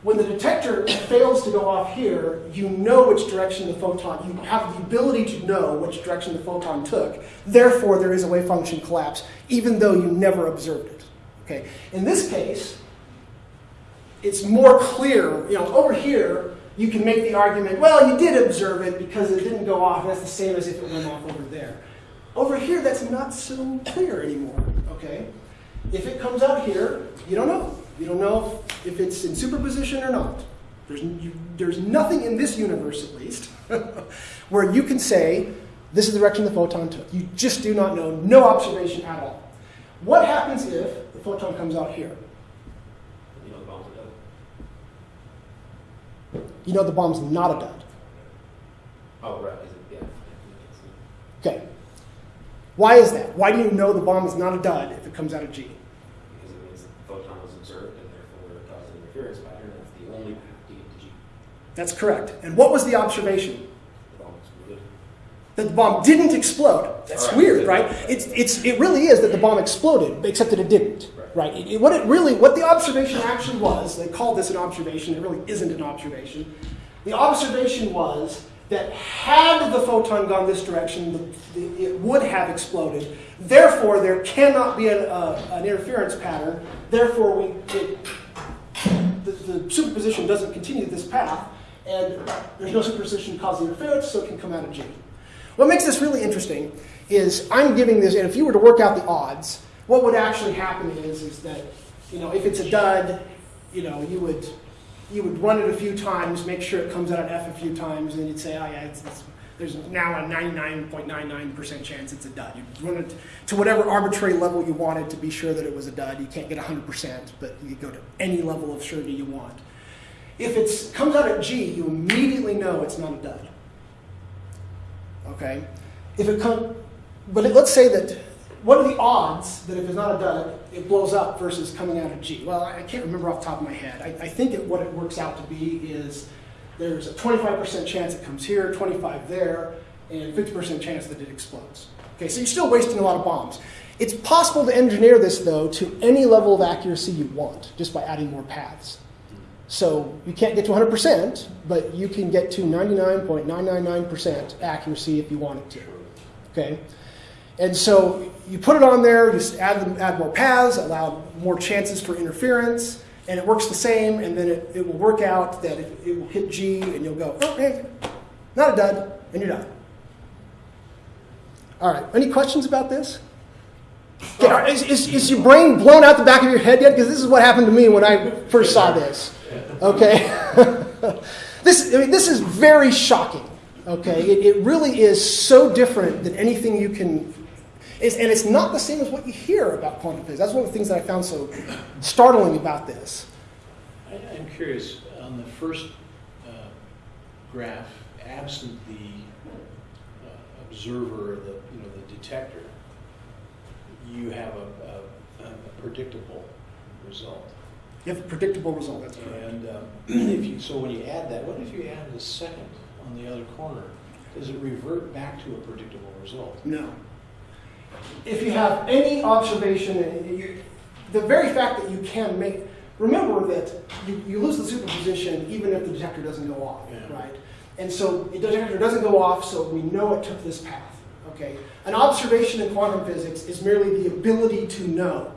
when the detector fails to go off here, you know which direction the photon. You have the ability to know which direction the photon took. Therefore, there is a wave function collapse, even though you never observed it. Okay, in this case, it's more clear. You know, over here, you can make the argument, well, you did observe it because it didn't go off. That's the same as if it went off over there. Over here, that's not so clear anymore, okay? If it comes out here, you don't know. You don't know if it's in superposition or not. There's, you, there's nothing in this universe, at least, [LAUGHS] where you can say, this is the direction the photon took. You just do not know, no observation at all. What happens if the photon comes out here? You know, the bombs are done. You know the bomb's not a dud. Oh, right, yeah. Okay. Why is that? Why do you know the bomb is not a dud if it comes out of G? because it means the photon was observed and therefore it caused an interference pattern. That's the only path to get to G. That's correct. And what was the observation? The bomb exploded. That the bomb didn't explode. That's right. weird, right? It's, it's, it really is that the bomb exploded, except that it didn't. Right. Right? It- it- what it really, what the observation actually was, they call this an observation, it really isn't an observation. The observation was that had the photon gone this direction, the, the, it would have exploded. Therefore, there cannot be an, uh, an interference pattern. Therefore, we, it, the, the superposition doesn't continue this path, and there's no superposition causing interference, so it can come out of G. What makes this really interesting is I'm giving this, and if you were to work out the odds, what would actually happen is, is that, you know, if it's a dud, you know, you would, you would run it a few times, make sure it comes out at F a few times, and you'd say, oh yeah, it's, it's, there's now a 99.99% chance it's a dud. You run it to whatever arbitrary level you wanted to be sure that it was a dud. You can't get 100%, but you go to any level of surety you want. If it comes out at G, you immediately know it's not a dud. Okay? If it comes, but it- let's say that, what are the odds that if it's not a dud, it blows up versus coming out at G? Well, I can't remember off the top of my head. I, I think what it works out to be is there's a 25% chance it comes here, 25 there, and 50% chance that it explodes. Okay, so you're still wasting a lot of bombs. It's possible to engineer this, though, to any level of accuracy you want, just by adding more paths. So you can't get to 100%, but you can get to 99.999% accuracy if you wanted to. Okay? And so you put it on there, just add, them, add more paths, allow more chances for interference, and it works the same, and then it, it will work out that it, it will hit G, and you'll go, oh, hey, not a dud, and you're done. All right, any questions about this? Is, is, is your brain blown out the back of your head yet? Because this is what happened to me when I first saw this. Okay? [LAUGHS] this, I mean, this is very shocking. Okay? It, it really is so different than anything you can. It's, and it's not the same as what you hear about quantum physics. That's one of the things that I found so startling about this. I- I'm curious, on the first uh, graph, absent the uh, observer, the, you know, the detector, you have a, a, a predictable result. You have a predictable result. That's correct. And um, [CLEARS THROAT] if you, so when you add that, what if you add the second on the other corner? Does it revert back to a predictable result? No. If you have any observation, and you, the very fact that you can make, remember that you, you lose the superposition even if the detector doesn't go off, Yeah. right? And so the detector doesn't go off, so we know it took this path, okay? An observation in quantum physics is merely the ability to know.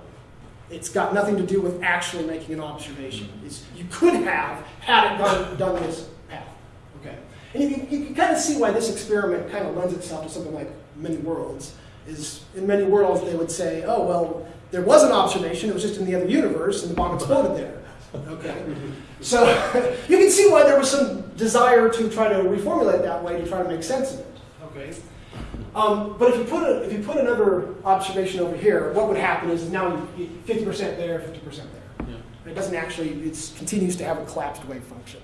It's got nothing to do with actually making an observation. It's, you could have had it done, done this path, okay? And you, can- you can kind of see why this experiment kind of lends itself to something like many worlds. Is in many worlds they would say, oh well, there was an observation. It was just in the other universe, and the bomb exploded there. Okay, so [LAUGHS] you can see why there was some desire to try to reformulate that way to try to make sense of it. Okay, um, but if you put a, if you put another observation over here, what would happen is now you fifty percent there, fifty percent there. Yeah. It doesn't actually, it continues to have a collapsed wave function.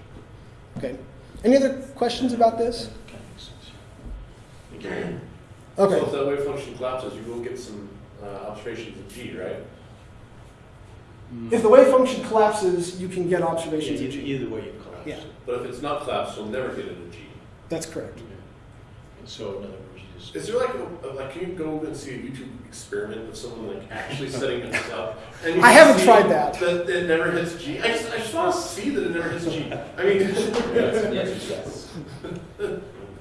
Okay. Any other questions about this? Kind of makes sense. Okay. So if that wave function collapses, you will get some uh, observations of G, right? If the wave function collapses, you can get Yeah, observations of either, G. either way you collapse. Yeah. But if it's not collapsed, you'll never get it in G. That's correct. And so in other words, you just. Is there like, a, like, can you go and see a YouTube experiment of someone like actually setting this up? [LAUGHS] And I haven't tried that. That it never hits G. I just, I just want to see that it never hits G. [LAUGHS] I mean, Yes, the [LAUGHS] answer yes.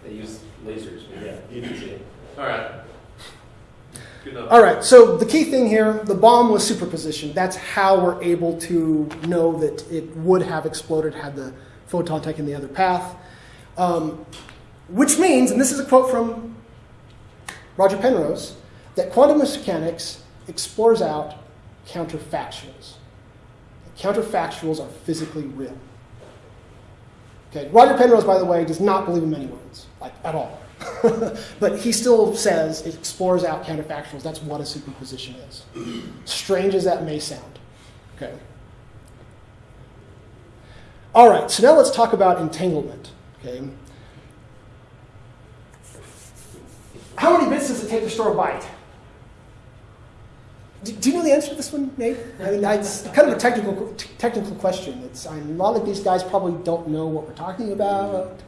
They use lasers, but yeah, you can see it. all right. Good enough. All right, so the key thing here, the bomb was superposition. That's how we're able to know that it would have exploded had the photon taken the other path. Um, which means, and this is a quote from Roger Penrose, that quantum mechanics explores out counterfactuals. Counterfactuals are physically real. Okay, Roger Penrose, by the way, does not believe in many worlds, like at all. [LAUGHS] but he still says it explores out counterfactuals. That's what a superposition is. Strange as that may sound. Okay. All right, so now let's talk about entanglement. Okay. How many bits does it take to store a byte? Do, do you know the answer to this one, Nate? I mean, it's kind of a technical technical question. It's I mean, a lot of these guys probably don't know what we're talking about.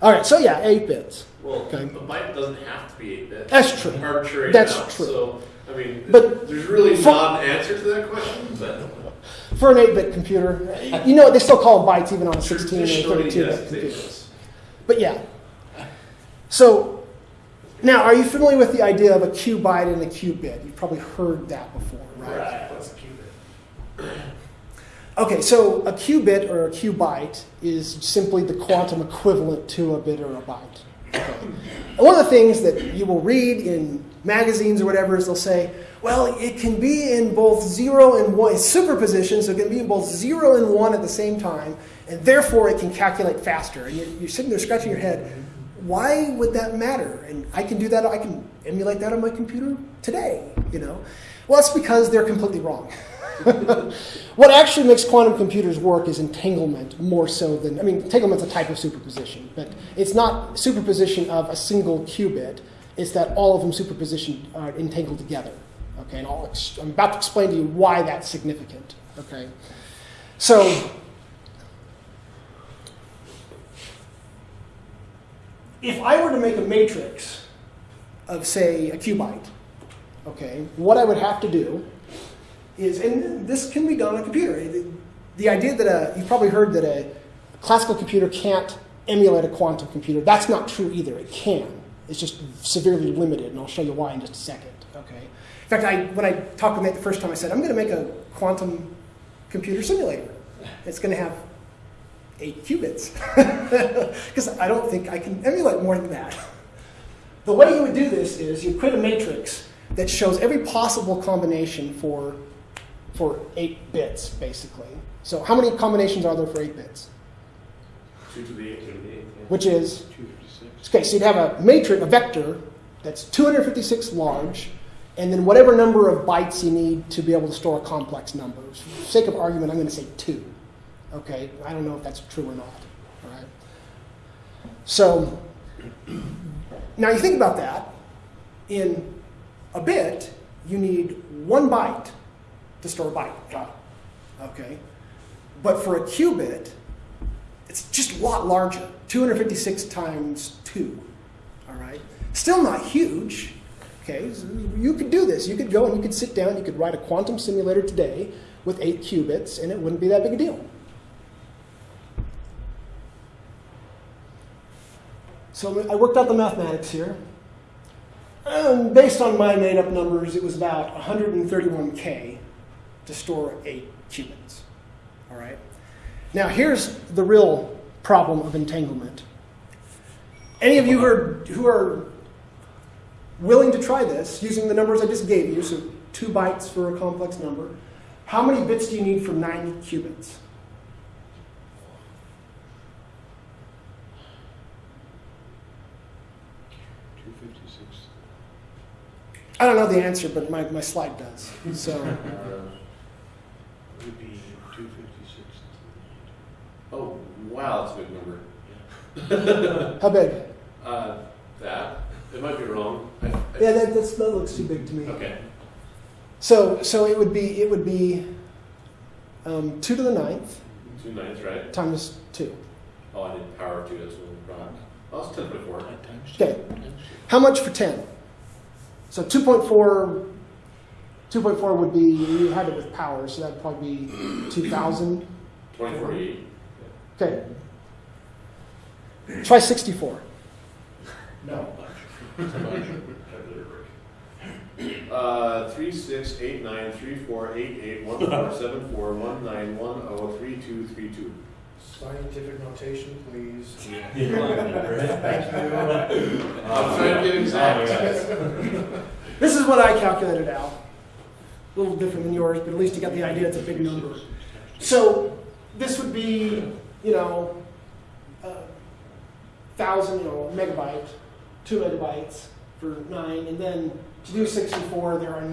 All right, so yeah, eight bits. Well, Okay. a byte doesn't have to be 8 bits. That's true. Arbitrary That's amount. true. So, I mean, But there's really for- not an answer to that question, but For an 8-bit computer, you know what, they still call them bytes even on a 16 or 32-bit yes, it's 8 computer. But yeah. So now, are you familiar with the idea of a qubit and a qubyte? You've probably heard that before, right? Right. What's a qubit? [CLEARS THROAT] Okay, so a qubit or a byte is simply the quantum equivalent to a bit or a byte. Okay. One of the things that you will read in magazines or whatever is they'll say, well, it can be in both zero and one, it's superposition, so it can be in both zero and one at the same time, and therefore it can calculate faster. And you're, you're sitting there scratching your head, why would that matter? And I can do that, I can emulate that on my computer today, you know? Well, that's because they're completely wrong. [LAUGHS] what actually makes quantum computers work is entanglement more so than, I mean, entanglement's a type of superposition, but it's not superposition of a single qubit. It's that all of them superposition are entangled together. Okay, and I'll I'm about to explain to you why that's significant. Okay, so if I were to make a matrix of, say, a qubit, okay, what I would have to do is, and this can be done on a computer. The, idea that a, you've probably heard that a classical computer can't emulate a quantum computer, that's not true either. It can. It's just severely limited, and I'll show you why in just a second. Okay. In fact, I, when I talked with Nate the first time, I said, I'm going to make a quantum computer simulator. It's going to have eight qubits. [LAUGHS] Because I don't think I can emulate more than that. The way you would do this is you create a matrix that shows every possible combination for, for eight bits, basically. So how many combinations are there for eight bits? 2 to the 8. Which is, 256. okay, so you'd have a matrix, a vector, that's 256 large, and then whatever number of bytes you need to be able to store a complex number. For the sake of argument, I'm going to say two. Okay, I don't know if that's true or not. All right. So now you think about that. In a bit, you need one byte to store a byte. Okay, but for a qubit, it's just a lot larger. 256 times two. All right, still not huge. Okay, you could do this. You could go and you could sit down, you could write a quantum simulator today with eight qubits, and it wouldn't be that big a deal. So I worked out the mathematics here. And based on my made up numbers, it was about 131K to store eight qubits. All right. Now, here's the real problem of entanglement. Any of you who are, who are willing to try this using the numbers I just gave you, so two bytes for a complex number, how many bits do you need for nine qubits? Two fifty-six. I don't know the answer, but my, my slide does. So, Would be two fifty-six. Oh, wow, that's a big number. how big? Uh, that, it might be wrong. I- I- Yeah, that, that's, that looks too big to me. Okay, So, so it would be it would be um, two to the ninth two ninths, right? times two. Oh, I did power of two, that's one product. Oh, it's ten by four. Times. Okay. Times two. How much for ten? So 2.4, 2.4 would be you had it with power, so that'd probably be 2,000. Twenty forty-eight. Okay. Try 64. No. [LAUGHS] Uh, three, six, eight, nine, three, four, eight, eight, one, four, seven, four, one, nine, one, oh, three, two, three, two. Scientific notation, please. Thank you. I'm trying to get exact. This is what I calculated out. A little different than yours, but at least you got the idea it's a big number. So this would be, you know, a thousand, you know, a megabyte, two megabytes for nine, and then to do 64, there are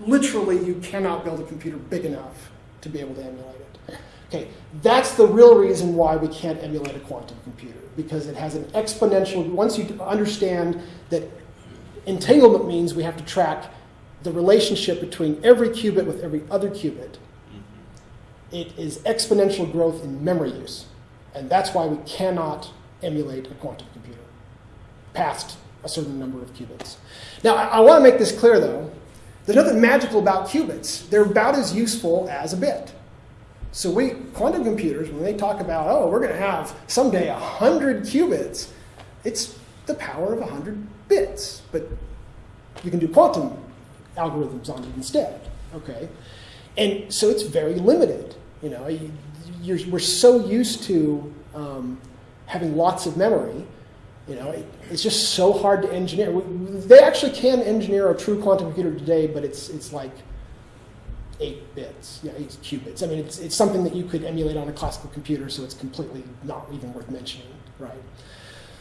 literally you cannot build a computer big enough to be able to emulate it. Okay, that's the real reason why we can't emulate a quantum computer because it has an exponential. Once you understand that entanglement means we have to track the relationship between every qubit with every other qubit. Mm-hmm. It is exponential growth in memory use. And that's why we cannot emulate a quantum computer past a certain number of qubits. Now, I, I want to make this clear though. There's nothing magical about qubits. They're about as useful as a bit. So we quantum computers, when they talk about, oh, we're going to have someday 100 qubits, it's the power of 100 bits. But you can do quantum algorithms on it instead. Okay, and so it's very limited. You know, we're so used to um, having lots of memory. You know, it, it's just so hard to engineer. They actually can engineer a true quantum computer today, but it's it's like eight bits, yeah, eight qubits. I mean, it's, it's something that you could emulate on a classical computer, so it's completely not even worth mentioning, right?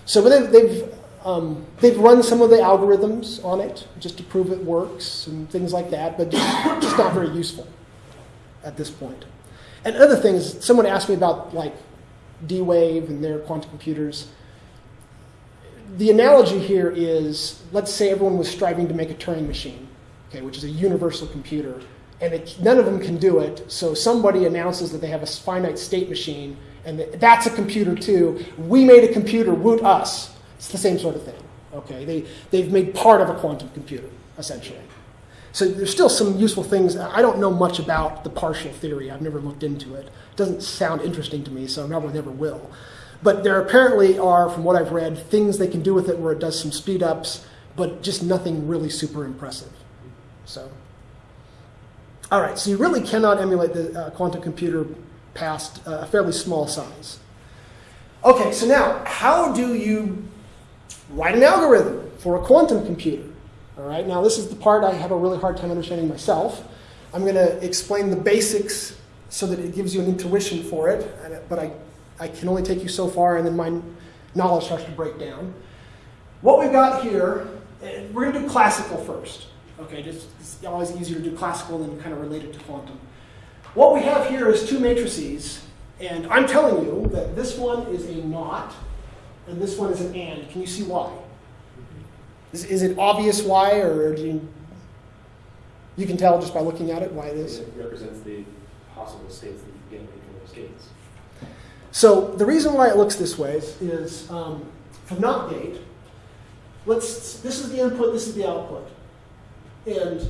So they've, they've, um, they've run some of the algorithms on it just to prove it works and things like that, but just, just not very useful at this point. And other things, someone asked me about like D-Wave and their quantum computers. The analogy here is, let's say everyone was striving to make a Turing machine, okay, which is a universal computer, and it, none of them can do it. So somebody announces that they have a finite state machine, and that's a computer too. We made a computer, woot us. It's the same sort of thing. Okay, they they've made part of a quantum computer essentially. So there's still some useful things. I don't know much about the partial theory. I've never looked into it. It doesn't sound interesting to me, so I probably never will. But there apparently are, from what I've read, things they can do with it where it does some speed ups, but just nothing really super impressive. So. All right, so you really cannot emulate the uh, quantum computer past uh, a fairly small size. Okay, so now, how do you write an algorithm for a quantum computer? All right, now this is the part I have a really hard time understanding myself. I'm going to explain the basics so that it gives you an intuition for it, but I, I can only take you so far, and then my knowledge starts to break down. What we've got here, eh, we're going to do classical first. Okay, just it's always easier to do classical than kind of relate it to quantum. What we have here is two matrices, and I'm telling you that this one is a not, and this one is an and. Can you see why? Is, is it obvious why, or do you, you can tell just by looking at it why it is? It represents the possible states that you get from those gates. So the reason why it looks this way is, is um, for not gate, let's, this is the input, this is the output. And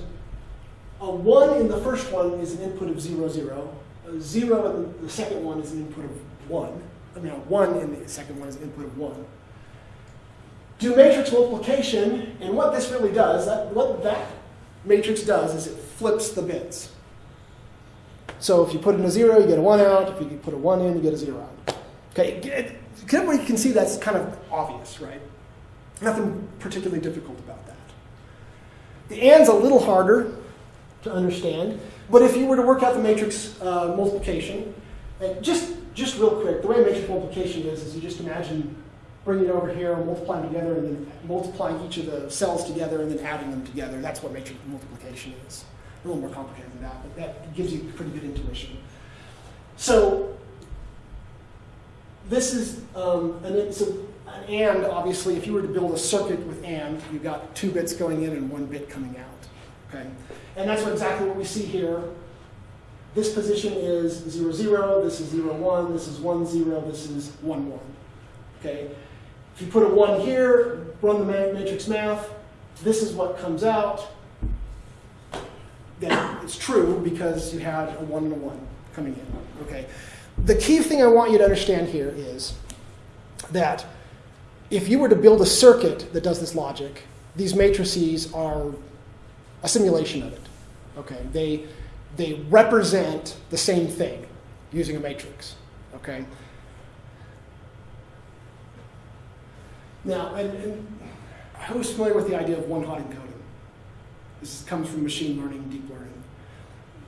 a one in the first one is an input of zero, zero. A zero in the second one is an input of one. I mean, a one in the second one is an input of one. Do matrix multiplication, and what this really does, that, what that matrix does is it flips the bits. So if you put in a zero, you get a one out. If you put a one in, you get a zero out. Okay, everybody can see that's kind of obvious, right? Nothing particularly difficult about that. The and's a little harder to understand, but if you were to work out the matrix uh, multiplication, just just real quick, the way matrix multiplication is, is you just imagine bringing it over here and multiplying together, and then multiplying each of the cells together, and then adding them together. That's what matrix multiplication is. A little more complicated than that, but that gives you pretty good intuition. So this is um, an, so an AND, obviously, if you were to build a circuit with AND, you've got two bits going in and one bit coming out. Okay? And that's what, exactly what we see here. This position is 0, 0, this is 0, 1, this is 1, 0, this is 1, 1. Okay? If you put a 1 here, run the matrix math, this is what comes out. Then it's true because you had a 1 and a 1 coming in. Okay? The key thing I want you to understand here is that if you were to build a circuit that does this logic, these matrices are a simulation of it. Okay, they they represent the same thing using a matrix. Okay. Now, and, and who's familiar with the idea of one-hot encoding? This comes from machine learning, deep learning.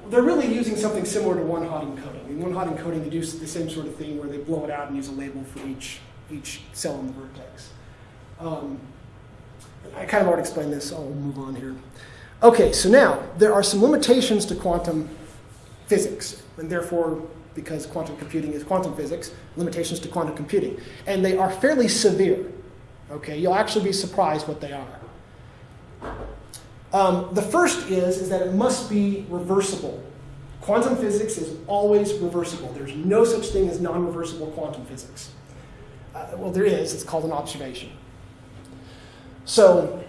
They're really using something similar to one-hot encoding. In one-hot encoding, they do the same sort of thing where they blow it out and use a label for each each cell in the vertex. Um, I kind of already explained this, so I'll move on here. Okay, so now there are some limitations to quantum physics, and therefore, because quantum computing is quantum physics, limitations to quantum computing. And they are fairly severe. Okay, you'll actually be surprised what they are. Um, the first is, is that it must be reversible. Quantum physics is always reversible. There's no such thing as non-reversible quantum physics. Uh, well, there is. It's called an observation. So,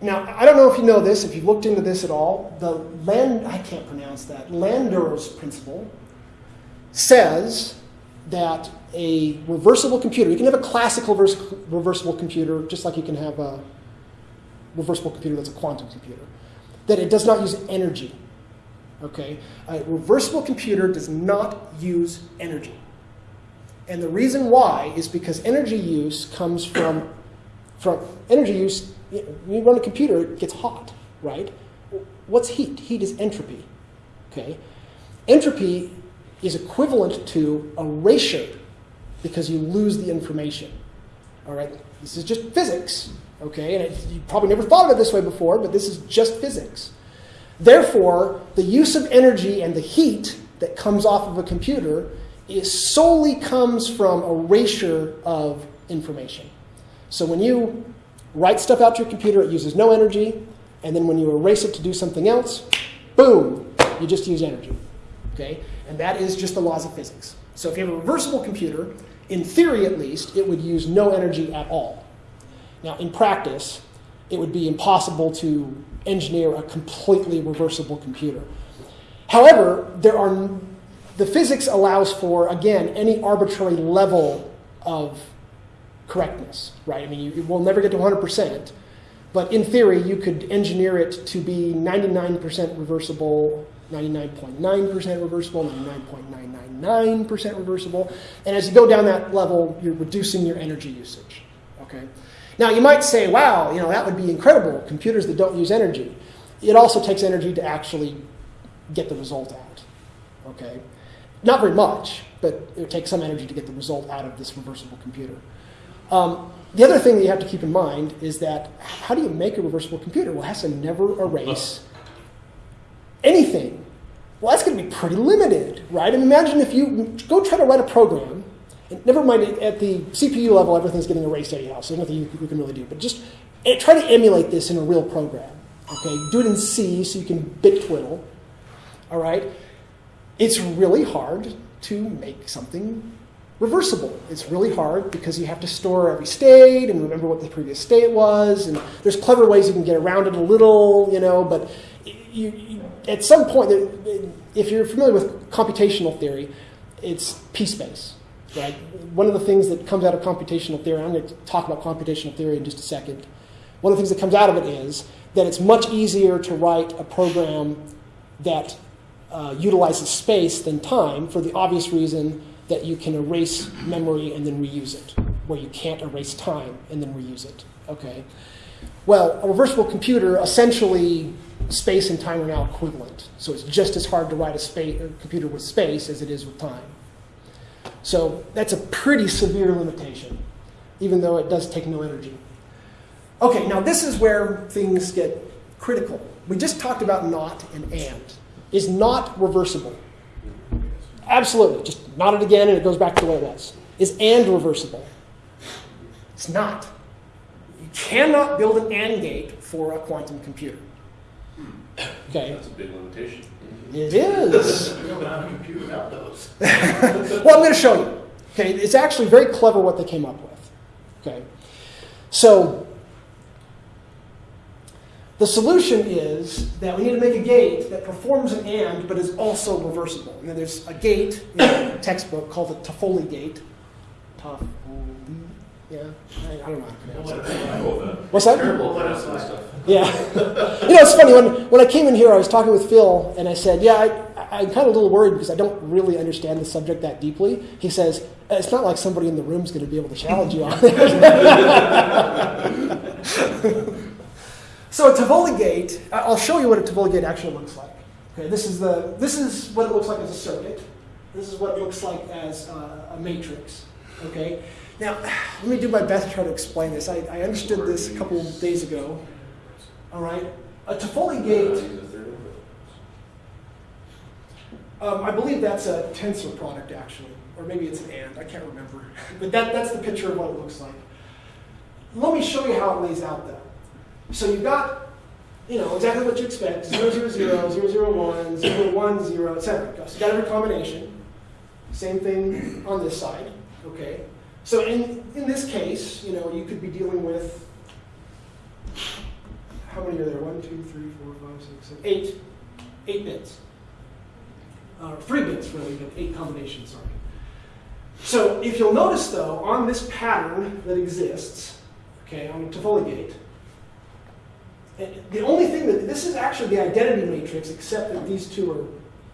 now I don't know if you know this, if you've looked into this at all. The Land, I can't pronounce that. Landauer's principle says that a reversible computer, you can have a classical vers- reversible computer, just like you can have a reversible computer that's a quantum computer, that it does not use energy. Okay? A reversible computer does not use energy. And the reason why is because energy use comes from, from energy use, when you run a computer, it gets hot, right? What's heat? Heat is entropy. Okay? Entropy is equivalent to erasure because you lose the information. All right? This is just physics, okay? And it, you probably never thought of it this way before, but this is just physics. Therefore, the use of energy and the heat that comes off of a computer solely comes from erasure of information. So when you write stuff out to your computer, it uses no energy, and then when you erase it to do something else, boom, you just use energy. Okay? And that is just the laws of physics. So if you have a reversible computer, in theory at least, it would use no energy at all. Now, in practice, it would be impossible to engineer a completely reversible computer. However, there are the physics allows for again any arbitrary level of correctness, right? I mean, you, will never get to 100%, but in theory, you could engineer it to be 99% reversible, 99.9% reversible, 99.999% reversible, and as you go down that level, you're reducing your energy usage. Okay. Now you might say, "Wow, you know that would be incredible. Computers that don't use energy." It also takes energy to actually get the result out. Okay. Not very much, but it would take some energy to get the result out of this reversible computer. Um, the other thing that you have to keep in mind is that how do you make a reversible computer? Well, it has to never erase anything. Well, that's going to be pretty limited, right? And imagine if you go try to write a program, and never mind at the CPU level, everything's getting erased anyhow, so there's nothing you, you can really do. But just eh, try to emulate this in a real program. Okay, do it in C so you can bit twiddle. All right, it's really hard to make something reversible. It's really hard because you have to store every state and remember what the previous state was, and there's clever ways you can get around it a little, you know, but you, you, at some point, if you're familiar with computational theory, it's p-space, right? One of the things that comes out of computational theory, I'm going to talk about computational theory in just a second. One of the things that comes out of it is that it's much easier to write a program that uh, utilizes space than time for the obvious reason that you can erase memory and then reuse it, where you can't erase time and then reuse it. Okay. Well, a reversible computer essentially space and time are now equivalent. So it's just as hard to write a, space, a computer with space as it is with time. So that's a pretty severe limitation, even though it does take no energy. Okay, now this is where things get critical. We just talked about not and and. Is not reversible? Absolutely. Just not it again and it goes back to the way it was. Is and reversible? It's not. You cannot build an AND gate for a quantum computer. Okay, That's a big limitation. it is. [LAUGHS] We don't know how to compute without those. [LAUGHS] well, I'm going to show you. Okay, it's actually very clever what they came up with. Okay, so the solution is that we need to make a gate that performs an AND but is also reversible. And then there's a gate in the textbook called the Toffoli gate. Toffoli, yeah, I, I don't know how to pronounce it. What's that? Terrible at pronouncing stuff. Yeah. you know, it's funny. When, when I came in here, I was talking with Phil, and I said, Yeah, I, I'm kind of a little worried because I don't really understand the subject that deeply. He says, It's not like somebody in the room is going to be able to challenge you on it. [LAUGHS] [LAUGHS] so, a Toffoli gate, I'll show you what a Toffoli gate actually looks like. Okay, this is, the, this is what it looks like as a circuit. This is what it looks like as a matrix. Okay? Now, [SIGHS] let me do my best to try to explain this. I, I understood this a couple days ago. All right. A Toffoli gate, um, I believe that's a tensor product actually, or maybe it's an and. I can't remember. [LAUGHS] But that, that's the picture of what it looks like. Let me show you how it lays out though. So you've got, you know, exactly what you expect: 0, 0, 0, 0, 0, 1, 0, 1, 0, etc. So you've got every combination. Same thing on this side. Okay. So in, in this case, you know, you could be dealing with how many are there? One, two, three, four, five, six, seven, eight. Eight 8 bits. Uh, three bits, really, but eight combinations, sorry. So if you'll notice, though, on this pattern that exists, okay, on Toffoli gate, the only thing that, this is actually the identity matrix, except that these two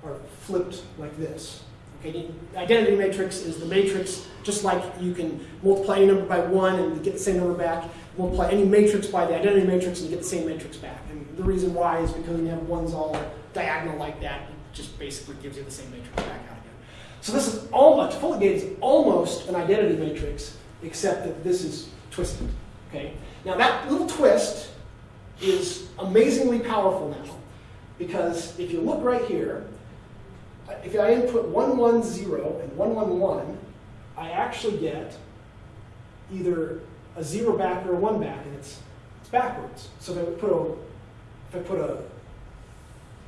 are, are flipped like this. Okay, the identity matrix is the matrix, just like you can multiply any number by one and you get the same number back, multiply any matrix by the identity matrix and you get the same matrix back. And the reason why is because when you have ones all diagonal like that, it just basically gives you the same matrix back out again. So this is almost, Toffoli gate is almost an identity matrix, except that this is twisted. Okay? Now that little twist is amazingly powerful now, because if you look right here, if I input 110 and 111, I actually get either a zero back or a one back, and it's, it's backwards. So if I put a if I put a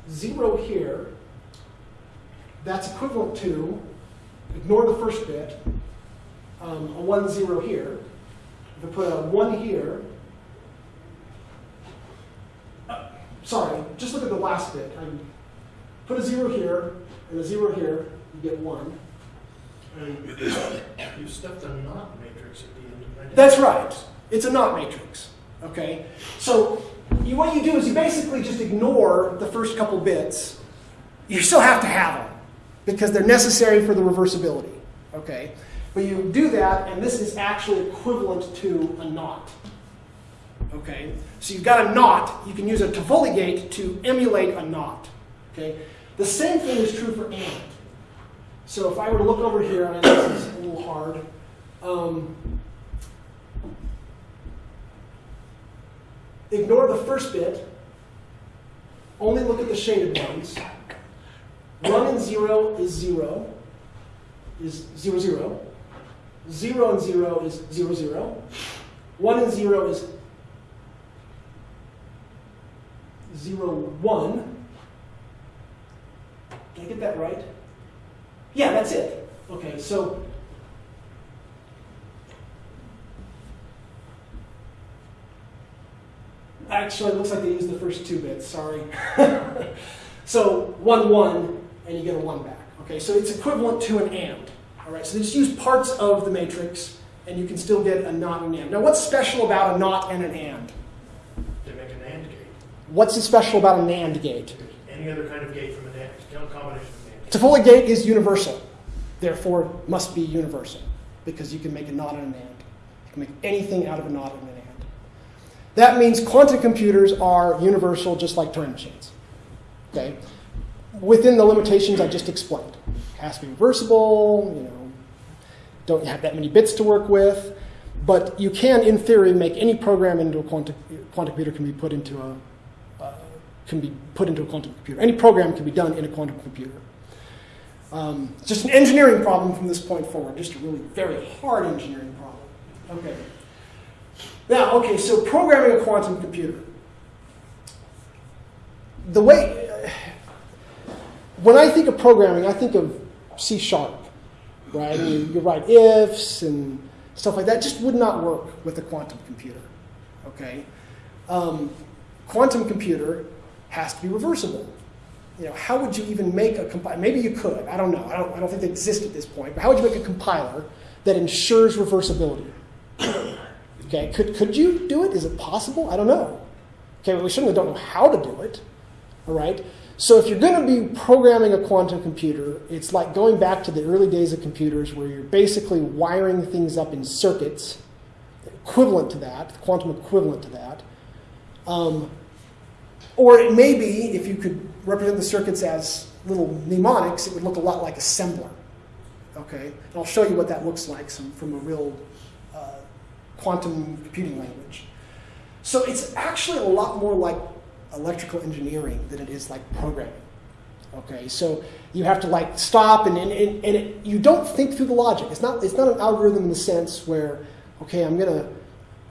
zero here, that's equivalent to ignore the first bit, um, a one zero here. If I put a one here, uh, sorry, just look at the last bit. I put a zero here and a zero here, you get one. And [COUGHS] You stuffed a not matrix at the end of that. That's right. It's a not matrix. Okay? So you, what you do is you basically just ignore the first couple bits. You still have to have them because they're necessary for the reversibility. Okay? But you do that, and this is actually equivalent to a not. Okay? So you've got a not. You can use a Toffoli gate to emulate a not. Okay? The same thing is true for and. So if I were to look over here, and this is a little hard. Um, ignore the first bit, only look at the shaded ones. One and zero is zero, is zero zero. Zero and zero is zero zero. One and zero is 0.01. Did I get that right? Yeah, that's it. Okay, so actually it looks like they used the first two bits, sorry. [LAUGHS] so 1, 1, and you get a 1 back. Okay, so it's equivalent to an AND. All right, so they just use parts of the matrix, and you can still get a not and an AND. Now what's special about a not and an AND? What's special about a NAND gate? Any other kind of gate from an AND, combination of AND. Toffoli gate is universal, therefore must be universal, because you can make a not and an AND. You can make anything out of a not and an AND. That means quantum computers are universal, just like Turing machines. Okay, within the limitations I just explained. It has to be reversible. You know, don't have that many bits to work with, but you can, in theory, make any program into a quantum quantum computer can be put into a can be put into a quantum computer. Any program can be done in a quantum computer. Um, just an engineering problem from this point forward, just a really very hard engineering problem. Okay. Now, okay, so programming a quantum computer. The way, when I think of programming, I think of C sharp, right? You, you write ifs and stuff like that. Just would not work with a quantum computer, okay? Um, quantum computer has to be reversible you know, how would you even make a compiler? Maybe you could. I don't know. I don't, I don't think they exist at this point. But how would you make a compiler that ensures reversibility? [COUGHS] okay, could, could you do it? Is it possible? I don't know. Okay, well, we certainly don't know how to do it. All right? So if you're going to be programming a quantum computer, it's like going back to the early days of computers where you're basically wiring things up in circuits equivalent to that, quantum equivalent to that. Um, or it may be, if you could represent the circuits as little mnemonics, it would look a lot like assembler. Okay, and I'll show you what that looks like some, from a real uh, quantum computing language. So it's actually a lot more like electrical engineering than it is like programming. Okay, so you have to like stop and, and, and, and it, you don't think through the logic. It's not, it's not an algorithm in the sense where, okay, I'm gonna,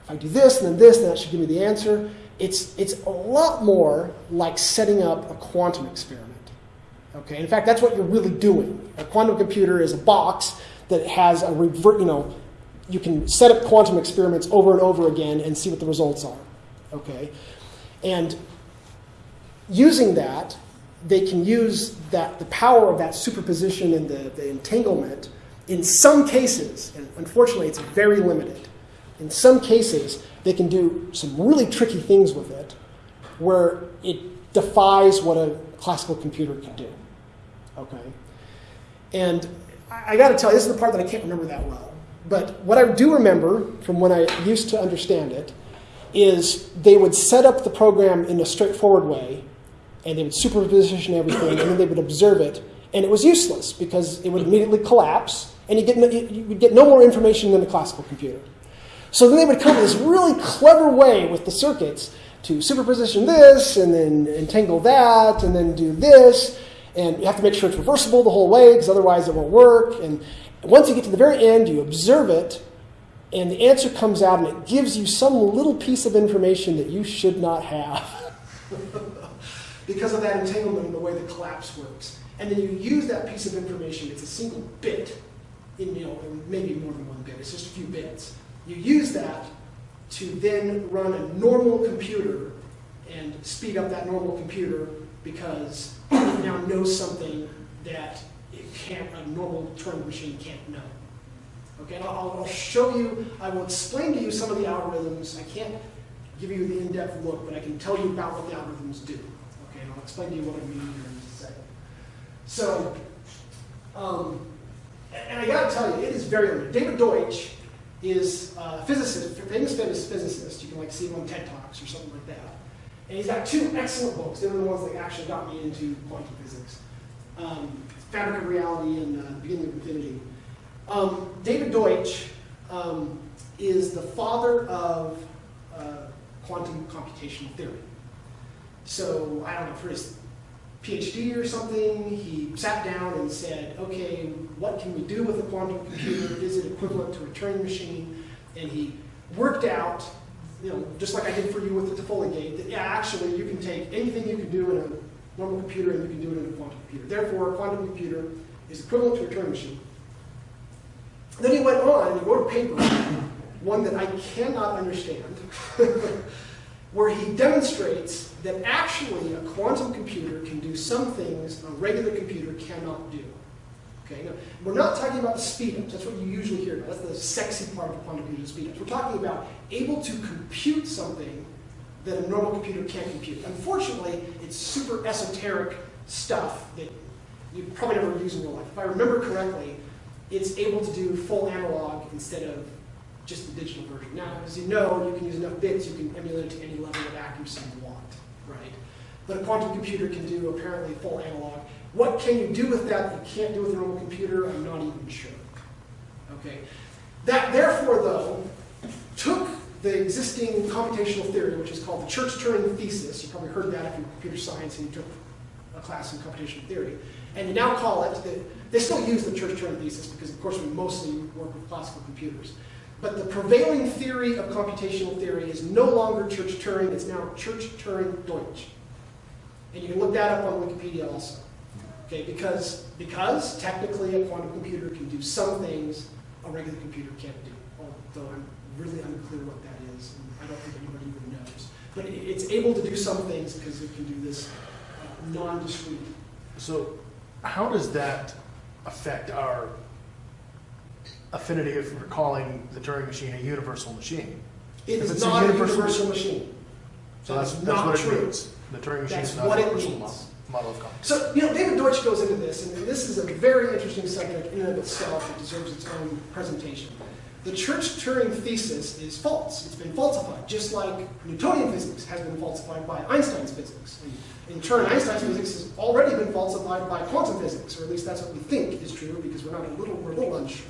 if I do this and then this, then that should give me the answer it's, it's a lot more like setting up a quantum experiment. Okay, in fact, that's what you're really doing. A quantum computer is a box that has a revert, you know, you can set up quantum experiments over and over again and see what the results are. Okay, and using that, they can use that the power of that superposition and the, the entanglement in some cases, and unfortunately it's very limited, in some cases, they can do some really tricky things with it where it defies what a classical computer can do. Okay? And I, I got to tell you, this is the part that I can't remember that well. But what I do remember from when I used to understand it is they would set up the program in a straightforward way and they would superposition everything and then they would observe it and it was useless because it would immediately collapse and you, get you would get no more information than a classical computer. So then they would come up with this really clever way with the circuits to superposition this and then entangle that and then do this. And you have to make sure it's reversible the whole way because otherwise it won't work. And once you get to the very end, you observe it and the answer comes out and it gives you some little piece of information that you should not have [LAUGHS] because of that entanglement and the way the collapse works. And then you use that piece of information, it's a single bit, in, you know, maybe more than one bit, it's just a few bits. You use that to then run a normal computer and speed up that normal computer because it now knows something that it can't, a normal Turing machine can't know. Okay, I'll, I'll show you, I will explain to you some of the algorithms. I can't give you the in-depth look, but I can tell you about what the algorithms do. Okay, and I'll explain to you what I mean here in just a second. So, um, and I gotta tell you, it is very limited. David Deutsch is a physicist, famous famous physicist. You can like see him on TED Talks or something like that. And he's got two excellent books. They're the ones that actually got me into quantum physics. Um, Fabric of Reality and uh, Beginning of Infinity. Um, David Deutsch um, is the father of uh, quantum computational theory. So I don't know, for his PhD or something, he sat down and said, okay, what can we do with a quantum computer? Is it equivalent to a Turing machine? And he worked out, you know, just like I did for you with the Toffoli gate, that yeah, actually you can take anything you can do in a normal computer and you can do it in a quantum computer. Therefore, a quantum computer is equivalent to a Turing machine. Then he went on and he wrote a paper, one that I cannot understand. [LAUGHS] where he demonstrates that actually a quantum computer can do some things a regular computer cannot do. Okay, now, we're not talking about the speed ups. That's what you usually hear about. That's the sexy part of quantum computer, the speed ups. We're talking about able to compute something that a normal computer can't compute. Unfortunately, it's super esoteric stuff that you probably never use in real life. If I remember correctly, it's able to do full analog instead of just the digital version. Now, as you know, you can use enough bits, you can emulate to any level of accuracy you want, right? But a quantum computer can do apparently full analog. What can you do with that that you can't do with a normal computer? I'm not even sure. Okay. That, therefore, though, took the existing computational theory, which is called the Church-Turing thesis. You probably heard that if you're computer science and you took a class in computational theory. And you now call it, the, they still use the Church-Turing thesis because, of course, we mostly work with classical computers. But the prevailing theory of computational theory is no longer Church-Turing, it's now Church-Turing-Deutsch. And you can look that up on Wikipedia also. Okay, because, because technically a quantum computer can do some things a regular computer can't do. Although I'm really unclear what that is, and I don't think anybody even knows. But it- it's able to do some things because it can do this uh, non-discrete. So how does that affect our affinity if we're calling the Turing machine a universal machine? It If is it's a not a universal- universal machine. So that's, that's not what it true. means. The Turing machine That's is not what a it universal means. model, of computation. So, you know, David Deutsch goes into this, and this is a very interesting subject in and of itself that deserves its own presentation. The Church-Turing thesis is false. It's been falsified, just like Newtonian physics has been falsified by Einstein's physics. And in turn, Einstein's physics has already been falsified by quantum physics, or at least that's what we think is true, because we're not a little, we're a little unsure.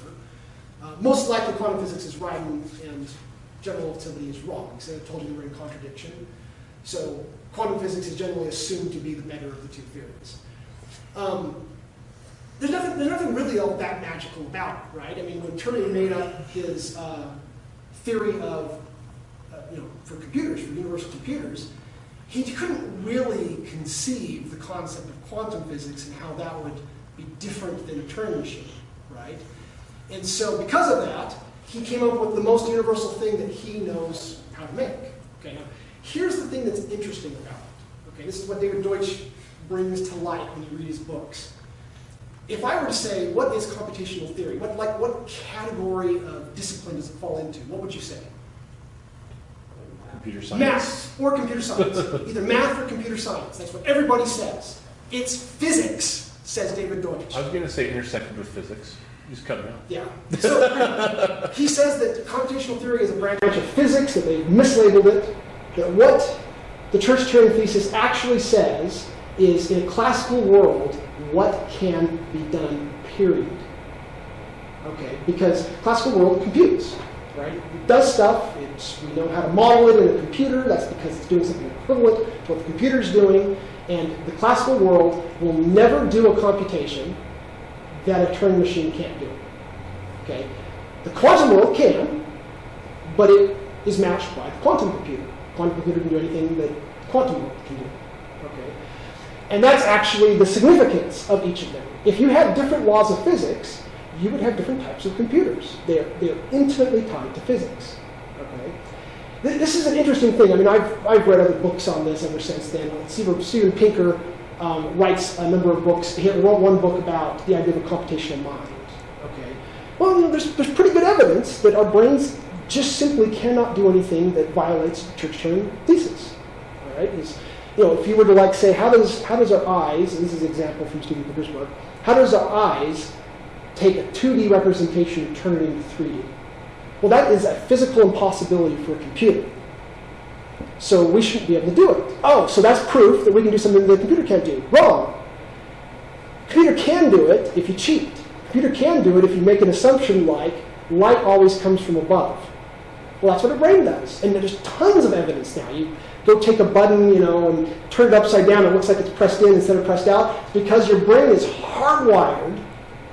Most likely quantum physics is right and, and general relativity is wrong, because I told you they were in contradiction. So quantum physics is generally assumed to be the better of the two theories. Um, there's nothing, there's nothing really all that magical about it, right? I mean, when Turing made up his uh, theory of, uh, you know, for computers, for universal computers, he couldn't really conceive the concept of quantum physics and how that would be different than a Turing machine, right? And so because of that, he came up with the most universal thing that he knows how to make. Okay, now, here's the thing that's interesting about it. Okay, this is what David Deutsch brings to light when you read his books. If I were to say, what is computational theory? What, like, what category of discipline does it fall into? What would you say? Computer science. Math or computer science. [LAUGHS] Either math or computer science. That's what everybody says. It's physics, says David Deutsch. I was going to say intersected with physics. Cut me out. Yeah. So [LAUGHS] he says that computational theory is a branch of physics, that they've mislabeled it, that what the Church-Turing thesis actually says is in a classical world, what can be done, period. Okay, because classical world computes, right? It does stuff, we know how to model it in a computer, that's because it's doing something equivalent to what the computer's doing, and the classical world will never do a computation that a Turing machine can't do. Okay? The quantum world can, but it is matched by the quantum computer. Quantum computer can do anything that the quantum world can do. Okay? And that's actually the significance of each of them. If you had different laws of physics, you would have different types of computers. They're, they're intimately tied to physics. Okay? This is an interesting thing. I mean, I've, I've read other books on this ever since then. Steven Pinker um, writes a number of books. He wrote one book about the idea of a computational mind. Okay. Well, you know, there's, there's pretty good evidence that our brains just simply cannot do anything that violates Church-Turing thesis. All right. Is, you know, if you were to like say, how does how does our eyes? And this is an example from Steven Pinker's work, How does our eyes take a 2D representation and turn it into 3D? Well, that is a physical impossibility for a computer. So we shouldn't be able to do it. Oh, so that's proof that we can do something the computer can't do. Wrong. Computer can do it if you cheat. Computer can do it if you make an assumption like light always comes from above. Well, that's what a brain does. And there's tons of evidence now. You go take a button, you know, and turn it upside down, it looks like it's pressed in instead of pressed out. Because your brain is hardwired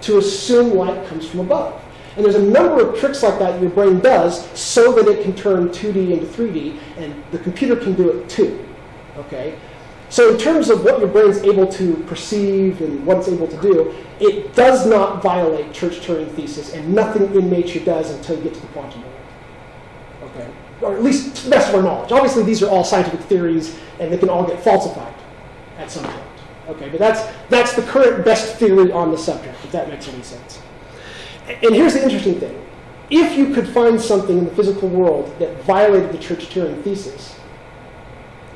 to assume light comes from above. And there's a number of tricks like that your brain does so that it can turn 2D into 3D, and the computer can do it too. Okay? So in terms of what your brain's able to perceive and what it's able to do, it does not violate Church-Turing thesis, and nothing in nature does until you get to the quantum world. Okay, or at least to the best of our knowledge. Obviously, these are all scientific theories, and they can all get falsified at some point. Okay, but that's that's the current best theory on the subject. If that makes any sense. And here's the interesting thing: if you could find something in the physical world that violated the Church-Turing thesis,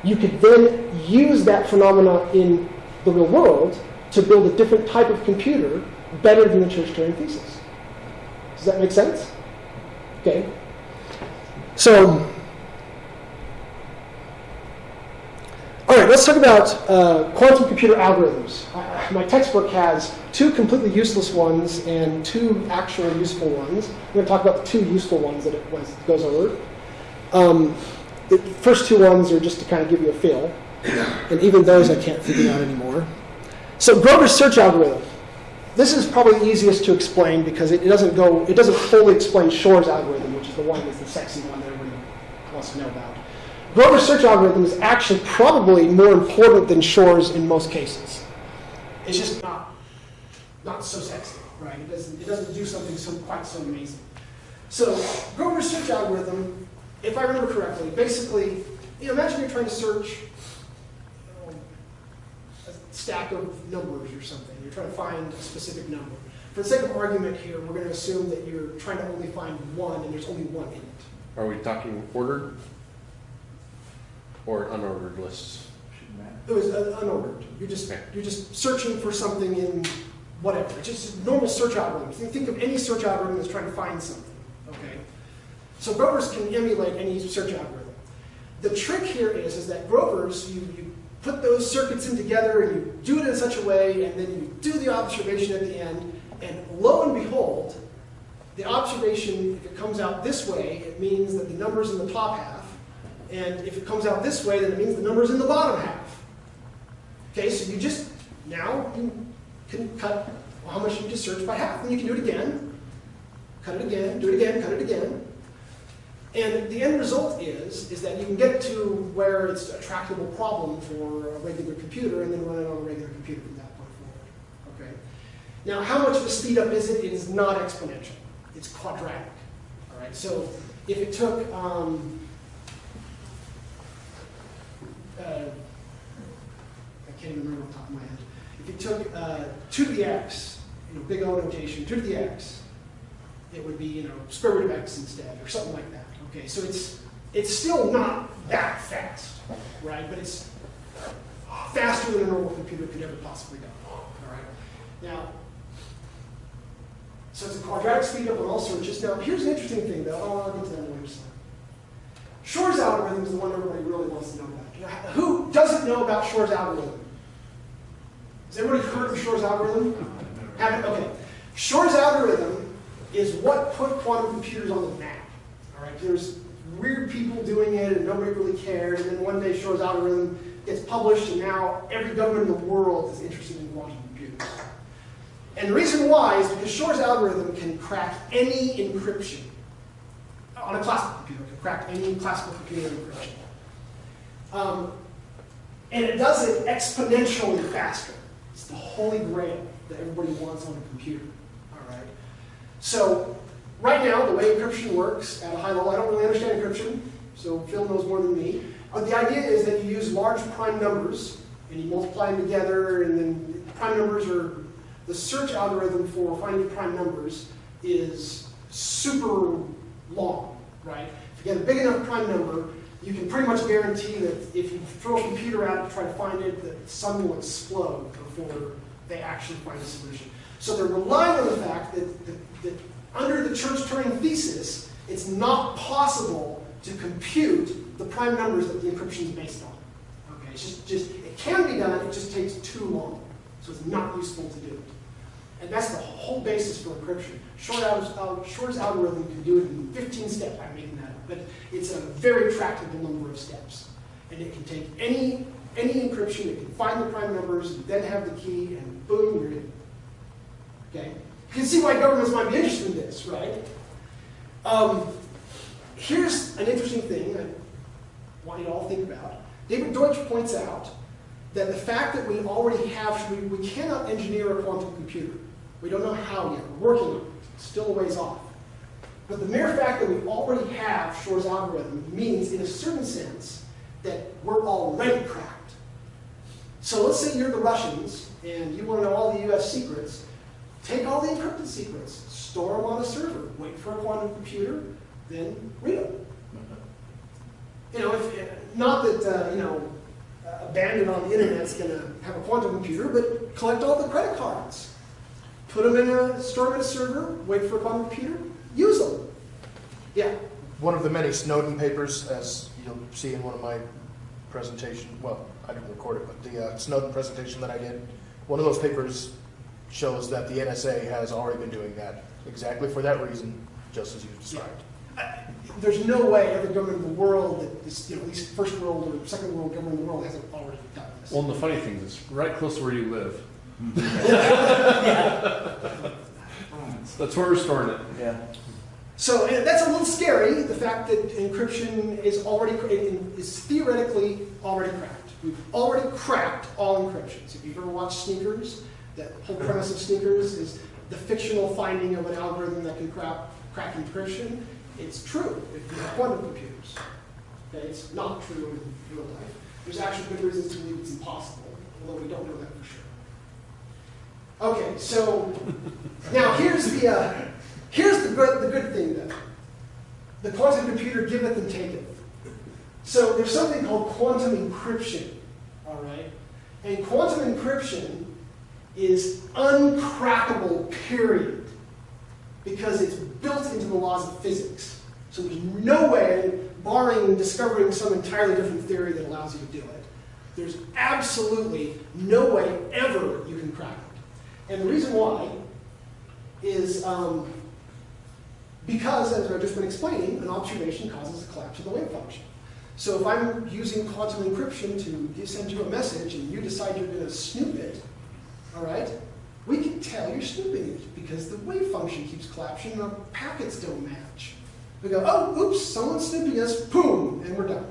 you could then use that phenomena in the real world to build a different type of computer better than the Church-Turing thesis. Does that make sense? Okay. So, all right, let's talk about uh, quantum computer algorithms. My textbook has two completely useless ones and two actual useful ones. I'm going to talk about the two useful ones that it was, goes over. Um, the first two ones are just to kind of give you a feel, and even those I can't figure out anymore. So Grover's search algorithm. This is probably easiest to explain because it, it doesn't go, it doesn't fully explain Shor's algorithm, which is the one that's the sexy one that everybody wants to know about. Grover's search algorithm is actually probably more important than Shor's in most cases. It's just not, not so sexy, right? It doesn't, it doesn't do something so quite so amazing. So Grover's search algorithm, if I remember correctly, basically, you know, imagine you're trying to search you know, a stack of numbers or something. You're trying to find a specific number. For the sake of argument here, we're going to assume that you're trying to only find one, and there's only one in it. Are we talking ordered or unordered lists? It was uh, unordered. You're just Okay. you're just searching for something in whatever. It's just normal search algorithm. Think- Think of any search algorithm that's trying to find something. Okay. So Grover's can emulate any search algorithm. The trick here is is that Grover's you, you put those circuits in together and you do it in such a way, and then you do the observation at the end, and lo and behold, the observation, if it comes out this way, it means that the number's in the top half. And if it comes out this way, then it means the number's in the bottom half. Okay, so you just, now you can cut how much you just searched by half. And you can do it again, cut it again, do it again, cut it again. And the end result is, is that you can get to where it's a tractable problem for a regular computer and then run it on a regular computer from that point forward. Okay. Now, how much of a speed up is it? It is not exponential. It's quadratic. All right. So if it took, um, uh, I can't even remember off the top of my head. If you took uh, two to the x, you know, big O notation, two to the x, it would be you know square root of x instead, or something like that. Okay, so it's it's still not that fast, right? But it's faster than a normal computer could ever possibly go. All right. Now, so it's a quadratic speed up on all searches. Now, here's an interesting thing, though. Oh, I'll get to that later. Slide. Shor's algorithm is the one everybody really wants to know about. Who doesn't know about Shor's algorithm? Has everybody heard of Shor's algorithm? Haven't? Okay. Shor's algorithm is what put quantum computers on the map. All right. There's weird people doing it, and nobody really cared. And then one day, Shor's algorithm gets published, and now every government in the world is interested in quantum computers. And the reason why is because Shor's algorithm can crack any encryption on a classical computer, can crack any classical computer encryption. Um, and it does it exponentially faster. It's the holy grail that everybody wants on a computer. All right. So right now, the way encryption works at a high level, I don't really understand encryption, so Phil knows more than me. Uh, the idea is that you use large prime numbers and you multiply them together, and then prime numbers are the search algorithm for finding prime numbers is super long, right? If you get a big enough prime number, you can pretty much guarantee that if you throw a computer out to try to find it, the sun will explode before they actually find a solution. So they're relying on the fact that, that, that under the Church-Turing thesis, it's not possible to compute the prime numbers that the encryption is based on. Okay, it's just, just it can be done, it just takes too long. So it's not useful to do it. And that's the whole basis for encryption. Short al- uh, Shor's algorithm can do it in 15 steps. That up, but it's a very tractable number of steps. And it can take any any encryption, it can find the prime numbers, then have the key, and boom, you're in. Okay? You can see why governments might be interested in this, right? Um, here's an interesting thing I want you to all think about. David Deutsch points out that the fact that we already have, we, we cannot engineer a quantum computer. We don't know how yet. We're working on it. Still a ways off. But the mere fact that we already have Shor's algorithm means, in a certain sense, that we're already cracked. So let's say you're the Russians and you want to know all the US secrets. Take all the encrypted secrets, store them on a server, wait for a quantum computer, then read them. You know, if, not that, uh, you know, a bandit on the internet's going to have a quantum computer, but collect all the credit cards. Put them in a, store them in a server, wait for a quantum computer, use them. Yeah. One of the many Snowden papers, as you'll see in one of my presentation, well, I didn't record it, but the uh, Snowden presentation that I did, one of those papers shows that the NSA has already been doing that, exactly for that reason, just as you described. There's no way every government in the world, that is, you know, at least first world or second world government in the world hasn't already done this. Well, and the funny thing is, right close to where you live. That's where we're storing it. Yeah. So that's a little scary, the fact that encryption is already, is theoretically already cracked. We've already cracked all encryptions. If you've ever watched Sneakers, that whole premise of Sneakers is the fictional finding of an algorithm that can crack, crack encryption. It's true if you have quantum computers. Okay, it's not true in real life. There's actually good reasons to believe it's impossible, although we don't know that for sure. Okay, so now here's the uh, here's the good the good thing though. The quantum computer giveth and taketh. So there's something called quantum encryption. All right, and quantum encryption is uncrackable. Period. Because it's built into the laws of physics. So there's no way, barring discovering some entirely different theory that allows you to do it, there's absolutely no way ever you can crack it. And the reason why is um, because, as I've just been explaining, an observation causes a collapse of the wave function. So if I'm using quantum encryption to send you a message and you decide you're going to snoop it, all right, we can tell you're snooping it because the wave function keeps collapsing and the packets don't match. We go, oh, oops, someone's snooping us, boom, and we're done.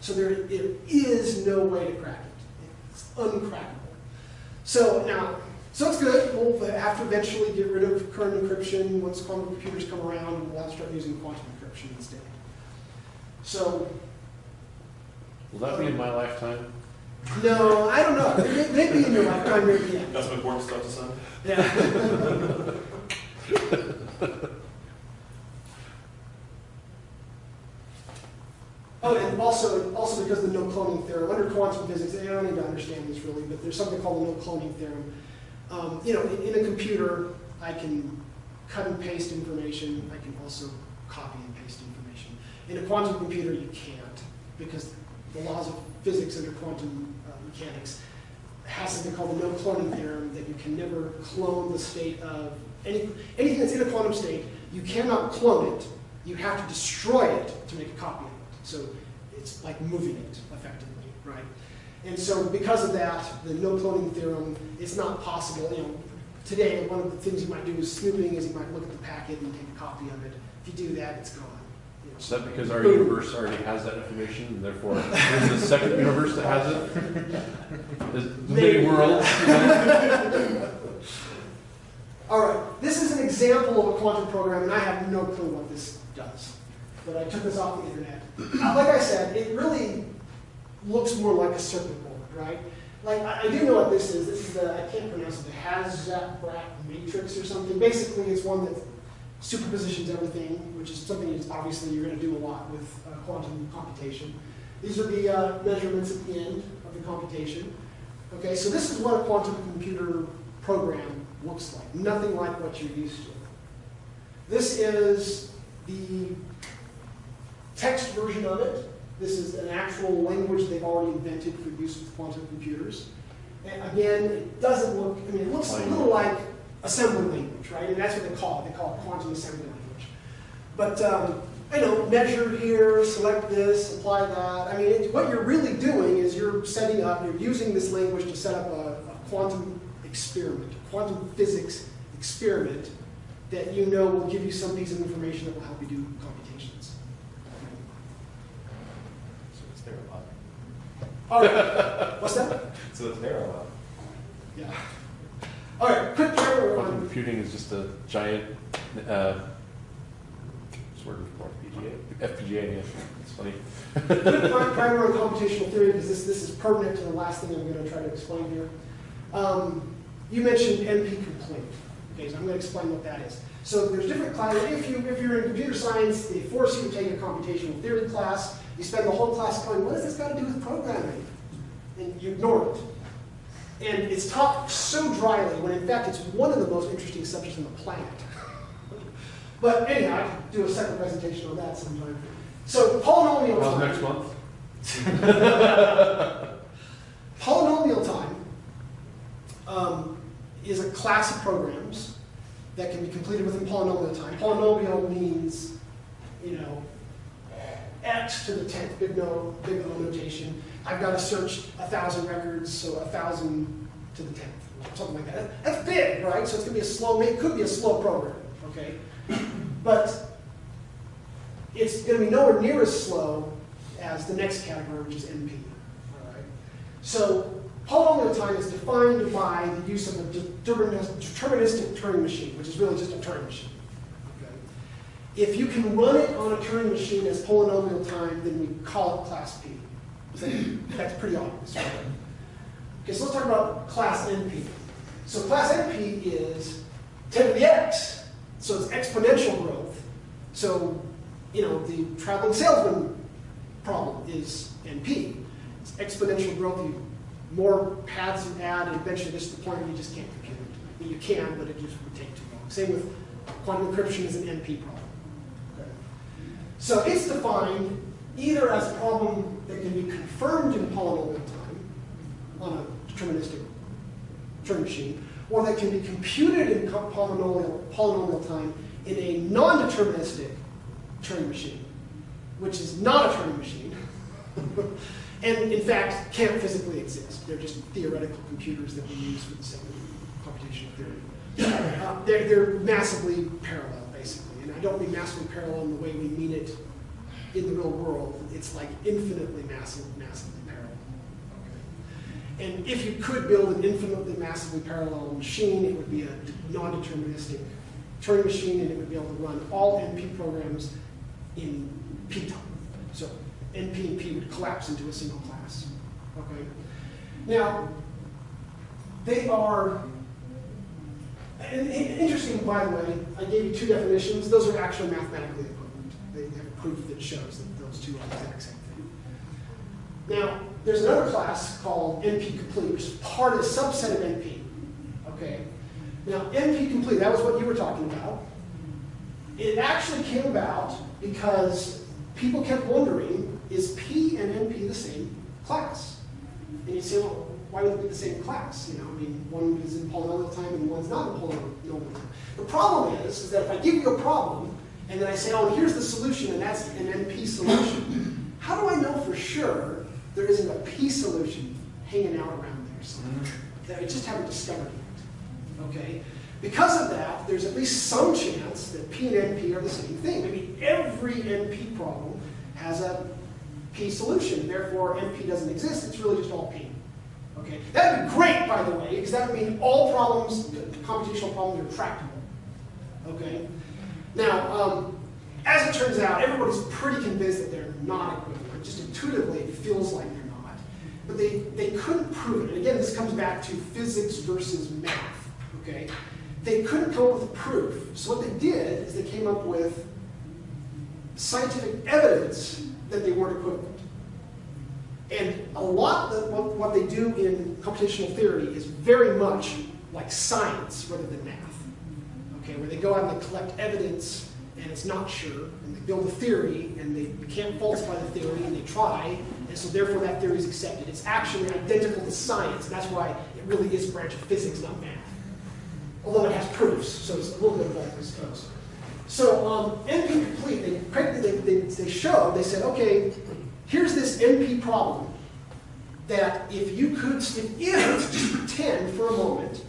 So there, there is no way to crack it. It's uncrackable. So now, so it's good. We'll have to eventually get rid of current encryption. Once quantum computers come around, and we'll have to start using quantum encryption instead. So, Will that be in my lifetime? no, I don't know. May- Maybe in your lifetime, maybe, yeah. Got some important stuff to say? Yeah. [LAUGHS] Oh, and also, also because of the no cloning theorem, under quantum physics, I don't need to understand this really, but there's something called the no cloning theorem. Um, you know, in, in a computer, I can cut and paste information. I can also copy and paste information. In a quantum computer, you can't because the laws of physics under quantum uh, mechanics has something called the no cloning theorem that you can never clone the state of any, anything that's in a quantum state. You cannot clone it. You have to destroy it to make a copy of it. So it's like moving it effectively, right? And so because of that, the no cloning theorem is not possible. You know, today one of the things you might do is snooping is you might look at the packet and take a copy of it. If you do that, it's gone. You know, Is that because our universe already has that information, and therefore there's a second universe that has it? Maybe. many worlds? [LAUGHS] All right, this is an example of a quantum program, and I have no clue what this does. But I took this off the internet. Uh, Like I said, it really looks more like a circuit board, right? Like, I, I do know what this is. This is the, I can't pronounce it, the Hazrat matrix or something. Basically, it's one that superpositions everything, which is something that's obviously you're going to do a lot with uh, quantum computation. These are the uh, measurements at the end of the computation. Okay, so this is what a quantum computer program looks like. Nothing like what you're used to. This is the text version of it. This is an actual language they've already invented for use with quantum computers. And again, it doesn't look, I mean, it looks a little like assembly language, right? And that's what they call it. They call it quantum assembly language. But, um, I know, measure here, select this, apply that. I mean, it, what you're really doing is you're setting up, you're using this language to set up a, a quantum experiment, a quantum physics experiment that you know will give you some piece of information that will help you do computations. So it's parallel. All right, what's that? So it's parallel. Yeah. All right, quick primer Quantum on, computing is just a giant uh, word for FPGA. FPGA, yeah, it's funny. Pri- primer on computational theory, because this, this is pertinent to the last thing I'm going to try to explain here. Um, you mentioned NP complete. Okay, so I'm going to explain what that is. So there's different classes. If you if you're in computer science, they force you to take a computational theory class. You spend the whole class going, what does this got to do with programming? And you ignore it. And it's taught so dryly when in fact it's one of the most interesting subjects on the planet. but anyhow, I can do a second presentation on that sometime. So polynomial How's time. next month? [LAUGHS] Polynomial time um, is a class of programs that can be completed within polynomial time. Polynomial means, you know, x to the tenth, big no, big O notation. I've got to search a thousand records, so a thousand to the tenth, something like that. That's big, right? So it's going to be a slow, it could be a slow program, okay? But it's going to be nowhere near as slow as the next category, which is NP. All right? So polynomial time is defined by the use of a deterministic Turing machine, which is really just a Turing machine. If you can run it on a Turing machine as polynomial time, then we call it class P. That's pretty obvious. Okay, so let's talk about class NP. So class NP is 10 to the x, so it's exponential growth. So, you know, the traveling salesman problem is NP. It's exponential growth. You, more paths you add, and eventually this is the point where you just can't compute it. I mean, you can, but it just would take too long. Same with quantum encryption is an NP problem. So it's defined either as a problem that can be confirmed in polynomial time on a deterministic Turing machine, or that can be computed in polynomial, polynomial time in a non-deterministic Turing machine, which is not a Turing machine, [LAUGHS] and in fact can't physically exist. They're just theoretical computers that we use for the sake of computational theory. Uh, they're, they're massively parallel, and I don't mean massively parallel in the way we mean it in the real world. It's like infinitely massive, massively parallel. Okay. And if you could build an infinitely massively parallel machine, it would be a non-deterministic Turing machine, and it would be able to run all NP programs in P time. So NP and P would collapse into a single class. Okay. Now, they are. And, interesting, by the way, I gave you two definitions. Those are actually mathematically equivalent. They have proof that shows that those two are the exact same thing. Now, there's another class called NP complete, which is part of a subset of NP. Okay. Now, NP complete, that was what you were talking about. It actually came about because people kept wondering, is P and NP the same class? And you say, well, why would it be the same class? You know, I mean, one is in polynomial time and one's not in polynomial time. The problem is, is that if I give you a problem and then I say, oh, here's the solution and that's an NP solution, how do I know for sure there isn't a P solution hanging out around there somewhere that I just haven't discovered yet? Okay? Because of that, there's at least some chance that P and NP are the same thing. Maybe every NP problem has a P solution, therefore NP doesn't exist, it's really just all P. Okay? That would be great, by the way, because that would mean all problems, computational problems are tractable. Okay? Now, um, as it turns out, everybody's pretty convinced that they're not equivalent. Just intuitively, it feels like they're not. But they, they couldn't prove it. And again, this comes back to physics versus math. Okay? They couldn't come up with a proof. So what they did is they came up with scientific evidence that they weren't equivalent. And a lot of what, they do in computational theory is very much like science rather than math. Okay, where they go out and they collect evidence and it's not sure, and they build a theory and they can't falsify the theory and they try, and so therefore that theory is accepted. It's actually identical to science, and that's why it really is a branch of physics, not math. Although it has proofs, so it's a little bit of both, I suppose. So um, NP complete, they, they, they, they showed, they said, okay, here's this NP problem that if you could, if, if just pretend for a moment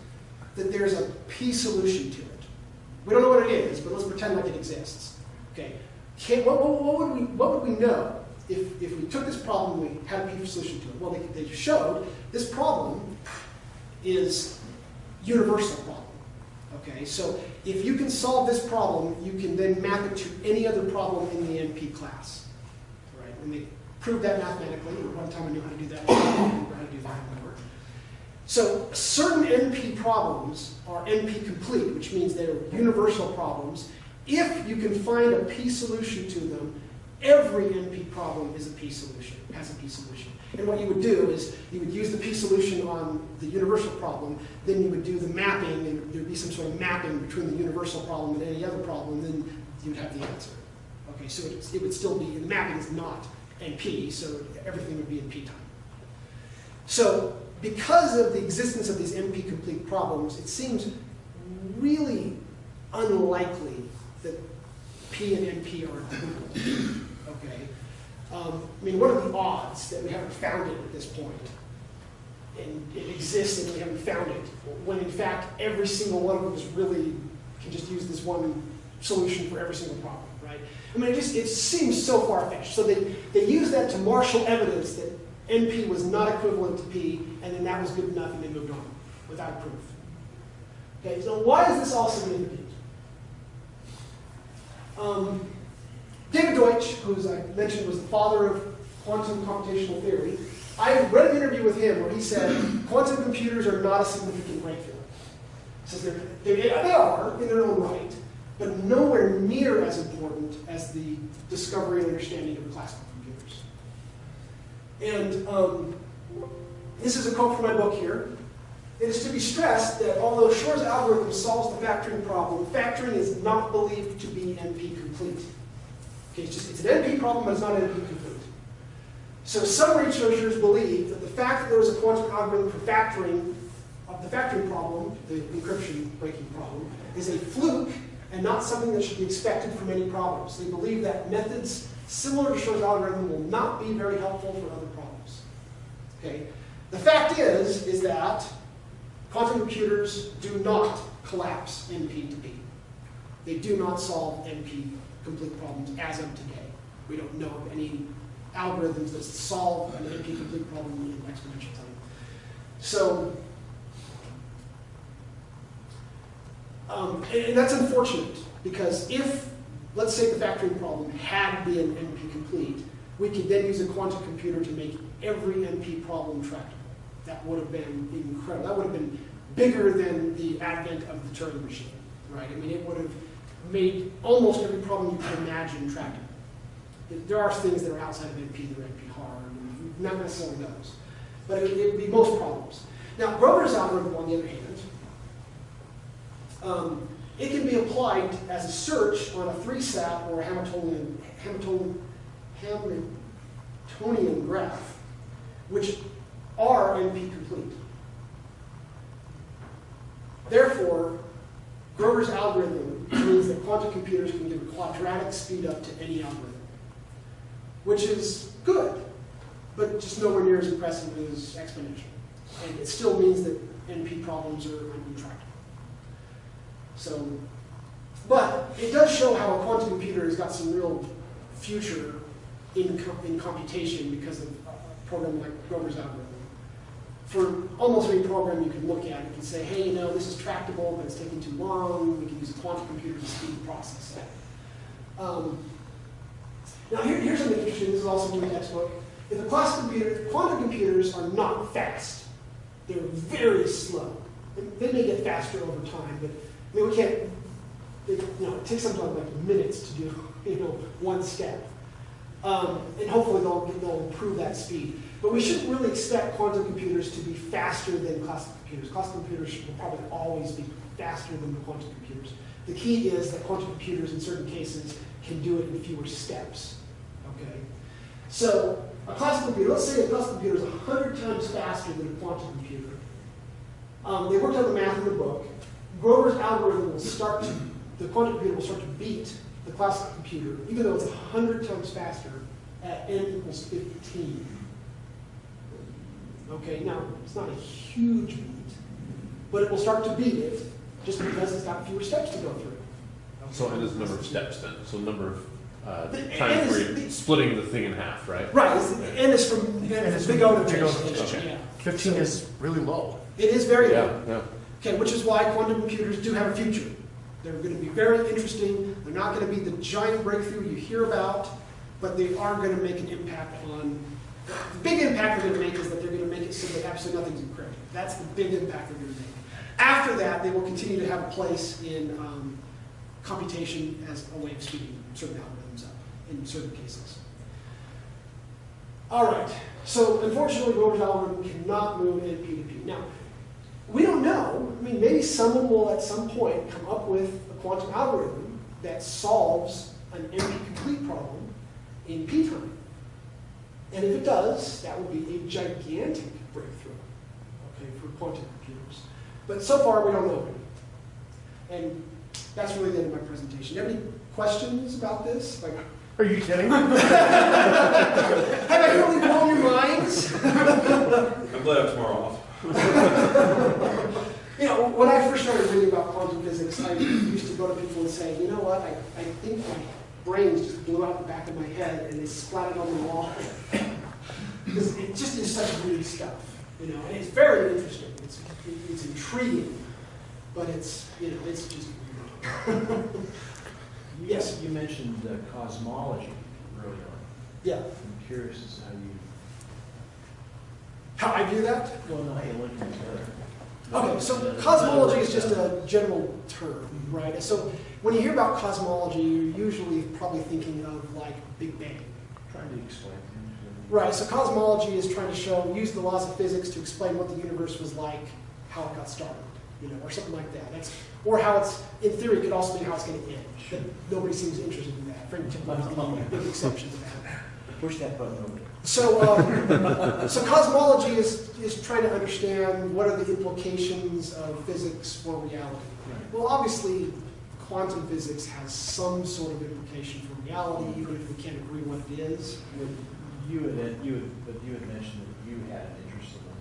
that there's a P solution to it. We don't know what it is, but let's pretend like it exists. Okay, Can, what, what, what, would we, what would we know if, if we took this problem and we had a P solution to it? Well, they, they showed this problem is universal problem. Okay, so if you can solve this problem, you can then map it to any other problem in the NP class. Right, proved that mathematically, at one time I knew how to do that, I how to do that anymore. So certain NP problems are NP complete, which means they're universal problems. If you can find a P solution to them, every NP problem is a P solution, has a P solution. And what you would do is you would use the P solution on the universal problem, then you would do the mapping, and there'd be some sort of mapping between the universal problem and any other problem, then you would have the answer. Okay, so it, it would still be, the mapping is not NP, so everything would be in P time. So because of the existence of these NP complete problems, it seems really unlikely that P and NP are equivalent. Okay? Um, I mean, what are the odds that we haven't found it at this point? And it exists and we haven't found it, when in fact every single one of is really, can just use this one solution for every single problem? I mean, it just, it seems so far-fetched. So they, they use that to marshal evidence that NP was not equivalent to P, and then that was good enough, and they moved on without proof. Okay, so why is this all significant? Um, David Deutsch, who as I mentioned was the father of quantum computational theory, I read an interview with him where he said quantum computers are not a significant breakthrough. He says they're, they, they are in their own right, but nowhere near as important as the discovery and understanding of classical computers. And um, this is a quote from my book here. It is to be stressed that although Shor's algorithm solves the factoring problem, factoring is not believed to be NP complete. Okay, it's just it's an NP problem, but it's not NP complete. So some researchers believe that the fact that there was a quantum algorithm for factoring of the factoring problem, the encryption breaking problem, is a fluke and not something that should be expected from any problems. They believe that methods similar to Shor's algorithm will not be very helpful for other problems. Okay? The fact is, is that quantum computers do not collapse NP to P. They do not solve NP complete problems as of today. We don't know of any algorithms that solve an NP complete problem in exponential time. So, um, and, and that's unfortunate because if, let's say the factoring problem had been NP complete, we could then use a quantum computer to make every NP problem tractable. That would have been incredible. That would have been bigger than the advent of the Turing machine, right? I mean, it would have made almost every problem you could imagine tractable. There are things that are outside of NP that are NP hard, and not necessarily those. But it would be most problems. Now, Grover's algorithm, on the other hand, um, it can be applied as a search on a three-sat or a Hamiltonian, Hamiltonian, Hamiltonian graph, which are NP complete. Therefore, Grover's algorithm means that quantum computers can give a quadratic speed up to any algorithm, which is good, but just nowhere near as impressive as exponential. And it still means that NP problems are intractable. So, but it does show how a quantum computer has got some real future in, co in computation because of a program like Grover's algorithm. For almost any program you can look at, you can say, hey, you know, this is tractable, but it's taking too long. We can use a quantum computer to speed the process. Um, now, here, here's something interesting. This is also in the textbook. If the classical computer, quantum computers are not fast. They're very slow. They may get faster over time, but I mean, we can't, you know, it takes sometimes like minutes to do, [LAUGHS] you know, one step. Um, and hopefully they'll, they'll improve that speed. But we shouldn't really expect quantum computers to be faster than classical computers. Classical computers will probably always be faster than the quantum computers. The key is that quantum computers in certain cases can do it in fewer steps. Okay? So a classical computer, let's say a classical computer is 100 times faster than a quantum computer. Um, they worked out the math in the book. Grover's algorithm will start to, the quantum computer will start to beat the classical computer, even though it's 100 times faster at n equals 15. Okay, now, it's not a huge beat, but it will start to beat it just because it's got fewer steps to go through. So n is the number of steps then, so number of uh, The n times is where the- you're splitting the thing in half, right? Right, it's, n is from, n N is is big from O to big O big to O. big O. Yeah. Fifteen is really low. It is very Yeah, low. yeah. Okay, which is why quantum computers do have a future. They're going to be very interesting. They're not going to be the giant breakthrough you hear about, but they are going to make an impact on. The big impact they're going to make is that they're going to make it so that absolutely nothing's encrypted. That's the big impact they're going to make. After that, they will continue to have a place in um, computation as a way of speeding certain algorithms up in certain cases. All right, so unfortunately, Grover's algorithm cannot move NP to P. Now, we don't know. I mean, maybe someone will at some point come up with a quantum algorithm that solves an NP complete problem in P time. And if it does, that would be a gigantic breakthrough, okay, for quantum computers. But so far, we don't know. And that's really the end of my presentation. Do you have any questions about this? Like, Are you kidding? [LAUGHS] have I really blown your minds? I'm glad I'm tomorrow off. [LAUGHS] You know, when I first started reading about quantum physics, I used to go to people and say, you know what, I, I think my brains just blew out the back of my head and they splattered on the wall. Because it just is such weird stuff, you know, and it's very interesting. It's, it's intriguing, but it's, you know, it's just weird. [LAUGHS] yes, You mentioned uh, cosmology earlier on. yeah. I'm curious as to how you, How I view that? well, no, hey, look together. Okay, so cosmology is just a general term, right? So when you hear about cosmology, you're usually probably thinking of like Big Bang. Trying to explain. Right, so cosmology is trying to show, use the laws of physics to explain what the universe was like, how it got started, you know, or something like that. That's, or how it's, in theory, it could also be how it's going to end. But nobody seems interested in that. Frank [LAUGHS] the big exception to that. Push that button over. So, um, so cosmology is, is trying to understand what are the implications of physics for reality. Well, obviously, quantum physics has some sort of implication for reality, even if we can't agree what it is. You had, you had, but you had mentioned that you had an interest in them.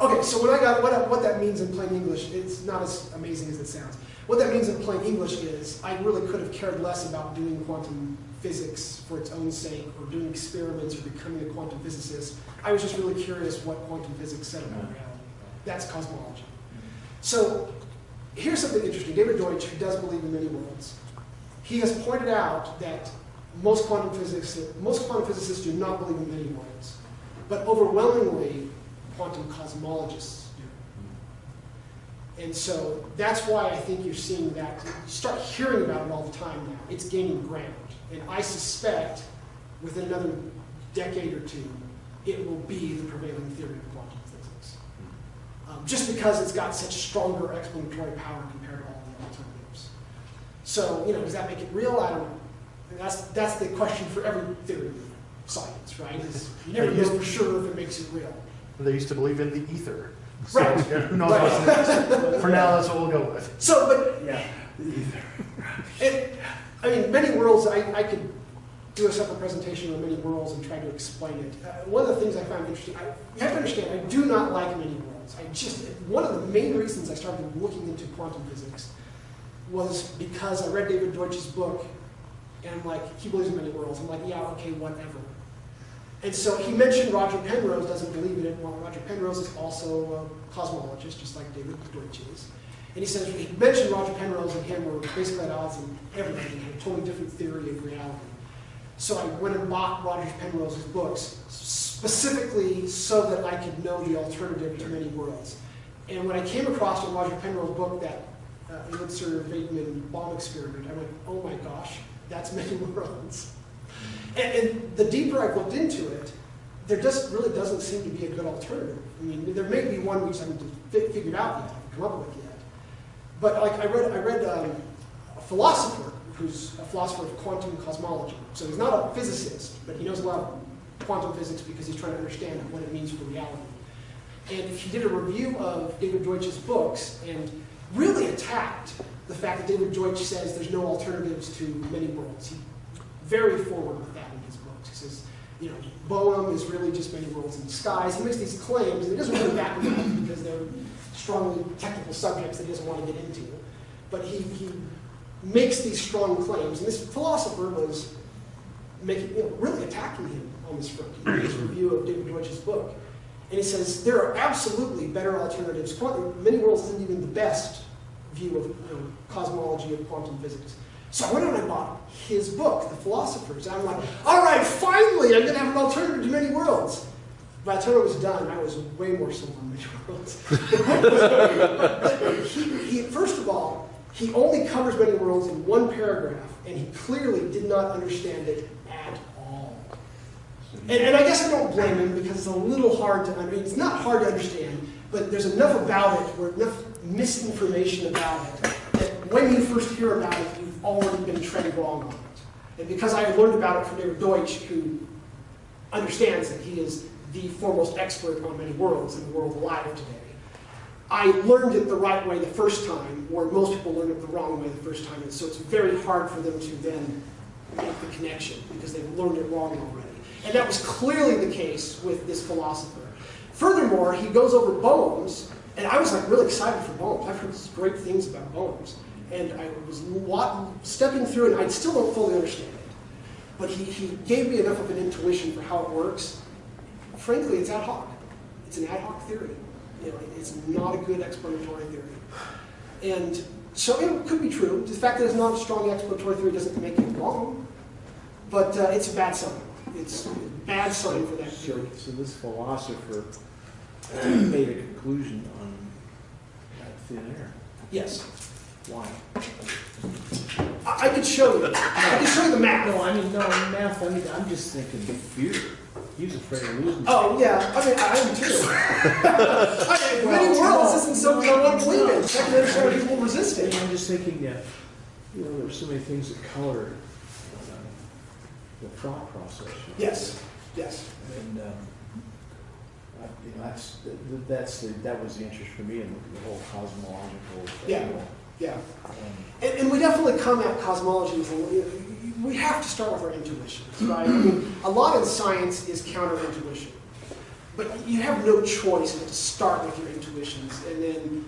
Okay, so when I got what, I- what that means in plain English, it's not as amazing as it sounds. What that means in plain English is I really could have cared less about doing quantum physics for its own sake, or doing experiments, or becoming a quantum physicist. I was just really curious what quantum physics said about reality. That's cosmology. So here's something interesting. David Deutsch, who does believe in many worlds, he has pointed out that most quantum physics, most quantum physicists do not believe in many worlds, but overwhelmingly, quantum cosmologists do. And so that's why I think you're seeing that. You start hearing about it all the time now. It's gaining ground. And I suspect within another decade or two, it will be the prevailing theory of quantum physics. Um, just because it's got such stronger explanatory power compared to all the alternatives. So, you know, does that make it real? I don't know. And that's, that's the question for every theory of science, right? Is you never know for sure if it makes it real. They used to believe in the ether. So, Right. Who knows Right. what's next? For now, that's what we'll go with. So, but Yeah. [LAUGHS] The ether. It, I mean, many worlds, I, I could do a separate presentation on many worlds and try to explain it. Uh, one of the things I find interesting, I, you have to understand, I do not like many worlds. I just, one of the main reasons I started looking into quantum physics was because I read David Deutsch's book, and I'm like, he believes in many worlds. I'm like, yeah, okay, whatever. And so he mentioned Roger Penrose doesn't believe in it. Well, Roger Penrose is also a cosmologist, just like David Deutsch is. And he says, he mentioned Roger Penrose and him were basically at odds in everything, a totally different theory of reality. So I went and bought Roger Penrose's books specifically so that I could know the alternative to many worlds. And when I came across in Roger Penrose's book that uh, Elitzur Vaidman bomb experiment, I went, oh my gosh, that's [LAUGHS] many worlds. And, and the deeper I've looked into it, there just really doesn't seem to be a good alternative. I mean, there may be one we just haven't figured out yet, come up with yet. But like I read, I read um, a philosopher who's a philosopher of quantum cosmology. So he's not a physicist, but he knows a lot of quantum physics because he's trying to understand what it means for reality. And he did a review of David Deutsch's books and really attacked the fact that David Deutsch says there's no alternatives to many worlds. He very forward with that in his books. He says, you know, Bohm is really just many worlds in disguise. He makes these claims, and he doesn't really back them up because they're strongly technical subjects that he doesn't want to get into. But he, he makes these strong claims, and this philosopher was making, you know, really attacking him on this front. He his review of David Deutsch's book. And he says there are absolutely better alternatives. Many worlds isn't even the best view of you know, cosmology of quantum physics. So I went out and I bought his book, The Philosophers. And I'm like, all right, finally, I'm going to have an alternative to many worlds. By the time I was done, I was way more sold on many worlds. But he, he, first of all, he only covers many worlds in one paragraph, and he clearly did not understand it at all. And, and I guess I don't blame him because it's a little hard to, I mean, it's not hard to understand, but there's enough about it, or enough misinformation about it, that when you first hear about it, you've already been trained wrong on it. And because I learned about it from David Deutsch, who understands that he is the foremost expert on many worlds in the world alive today, I learned it the right way the first time, where most people learn it the wrong way the first time, and so it's very hard for them to then make the connection because they've learned it wrong already. And that was clearly the case with this philosopher. Furthermore, he goes over Bohm's, and I was like really excited for Bohm's. I've heard great things about Bohm's, and I was stepping through, and I still don't fully understand it. But he, he gave me enough of an intuition for how it works. Frankly, it's ad hoc. It's an ad hoc theory. You know, it's not a good explanatory theory. And so it could be true. The fact that it's not a strong explanatory theory doesn't make it wrong, but uh, it's a bad sign. It's a bad sign for that So, theory. so this philosopher [CLEARS THROAT] made a conclusion on that thin air. Yes. Why? I, I could show you. I could show you the math. No, I mean, no, math, I mean, I'm just thinking fear. He's afraid of losing. Oh, yeah. I mean, I am too. [LAUGHS] I mean, many Well, worlds no, isn't something I want to believe in. Can understand why people resist it. I'm just thinking that, you know, there's so many things that color uh, the thought process. Yes. Yes. And, um, I- you know, that's, th- th- that's, the- that was the interest for me in the whole cosmological. Yeah. Yeah. um, And, and we definitely come at cosmology with a, we have to start with our intuitions, right? I mean, a lot of science is counterintuition. But you have no choice but to start with your intuitions. And then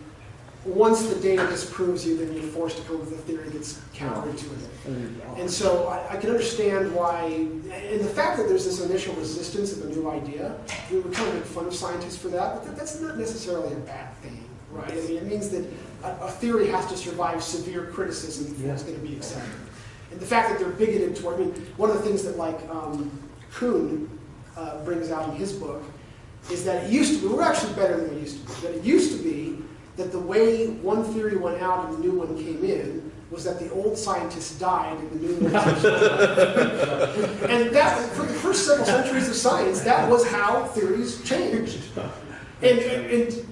once the data disproves you, then you're forced to come up with a theory that's counterintuitive. And so I, I can understand why, and the fact that there's this initial resistance of a new idea, we would kind of make fun of scientists for that, but that, that's not necessarily a bad thing, right? I mean, it means that a, a theory has to survive severe criticism before it's going to be accepted. And the fact that they're bigoted toward, I mean, one of the things that like um, Kuhn uh, brings out in his book is that it used to be, we're actually better than we used to be, that it used to be that the way one theory went out and the new one came in was that the old scientists died and the new ones [LAUGHS] And that, for the first several centuries of science, that was how theories changed. And, and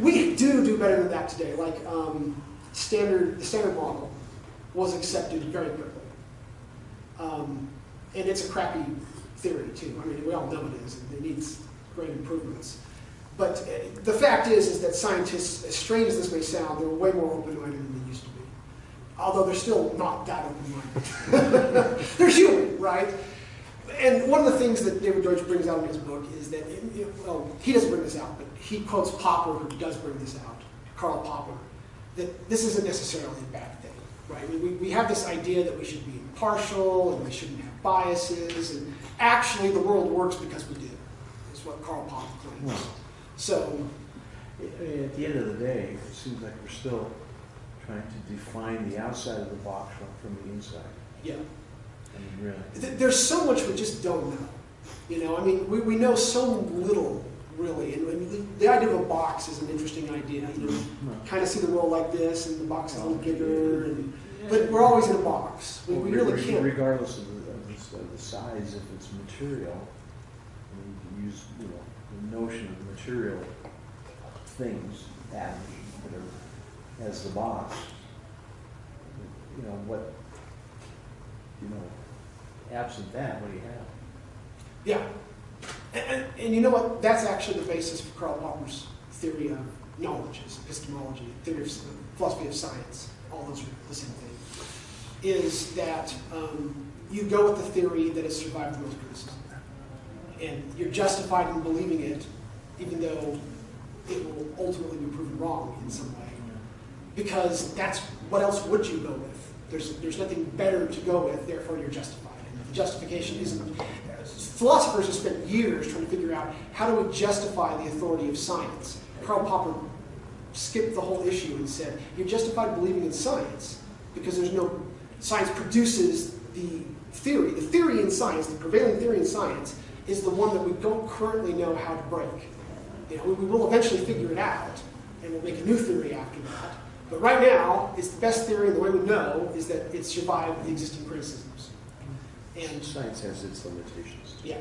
we do do better than that today. Like um, standard, the standard model was accepted very quickly. Um, and it's a crappy theory too. I mean, we all know it is. and It needs great improvements. But uh, the fact is, is that scientists, as strange as this may sound, they're way more open-minded than they used to be. Although they're still not that open-minded. [LAUGHS] they're human, right? And one of the things that David Deutsch brings out in his book is that, it, it- well, he doesn't bring this out, but he quotes Popper, who does bring this out, Karl Popper, that this isn't necessarily a bad right? We, we have this idea that we should be impartial and we shouldn't have biases, and actually the world works because we do, is what Karl Popper claims. So, I mean, At the end of the day, it seems like we're still trying to define the outside of the box from, from the inside. yeah. I mean, really. There's so much we just don't know. You know, I mean, we, we know so little, really. And mean, the, the idea of a box is an interesting idea. You know, kind of see the world like this, and the box is a little bigger. Oh, and, but we're always in a box. We, we really can't. Regardless of the, of the, of size, if it's material, I mean, you can use, you know, the notion of material things, atoms, whatever, as the box. You know, what, you know, absent that, what do you have? Yeah. And, and, and you know what? That's actually the basis for Karl Popper's theory of knowledge, is epistemology, theory of philosophy of science. All those are the same thing. Is that um, you go with the theory that has survived the most criticism, and you're justified in believing it, even though it will ultimately be proven wrong in some way. Because that's what else would you go with? There's there's nothing better to go with. Therefore, you're justified in justification isn't. Philosophers have spent years trying to figure out how do we justify the authority of science. Karl Popper skipped the whole issue and said, you're justified believing in science because there's no, science produces the theory. The theory in science, the prevailing theory in science, is the one that we don't currently know how to break. You know, we, will eventually figure it out, and we'll make a new theory after that. But right now, it's the best theory, and the way we know is that it survived the existing criticisms. And Science has its limitations. Yeah.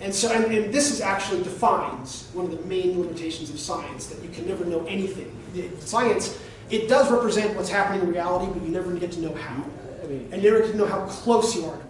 And so, and, and this is actually defines one of the main limitations of science, that you can never know anything. Science, it does represent what's happening in reality, but you never get to know how. I mean, And you never get to know how close you are to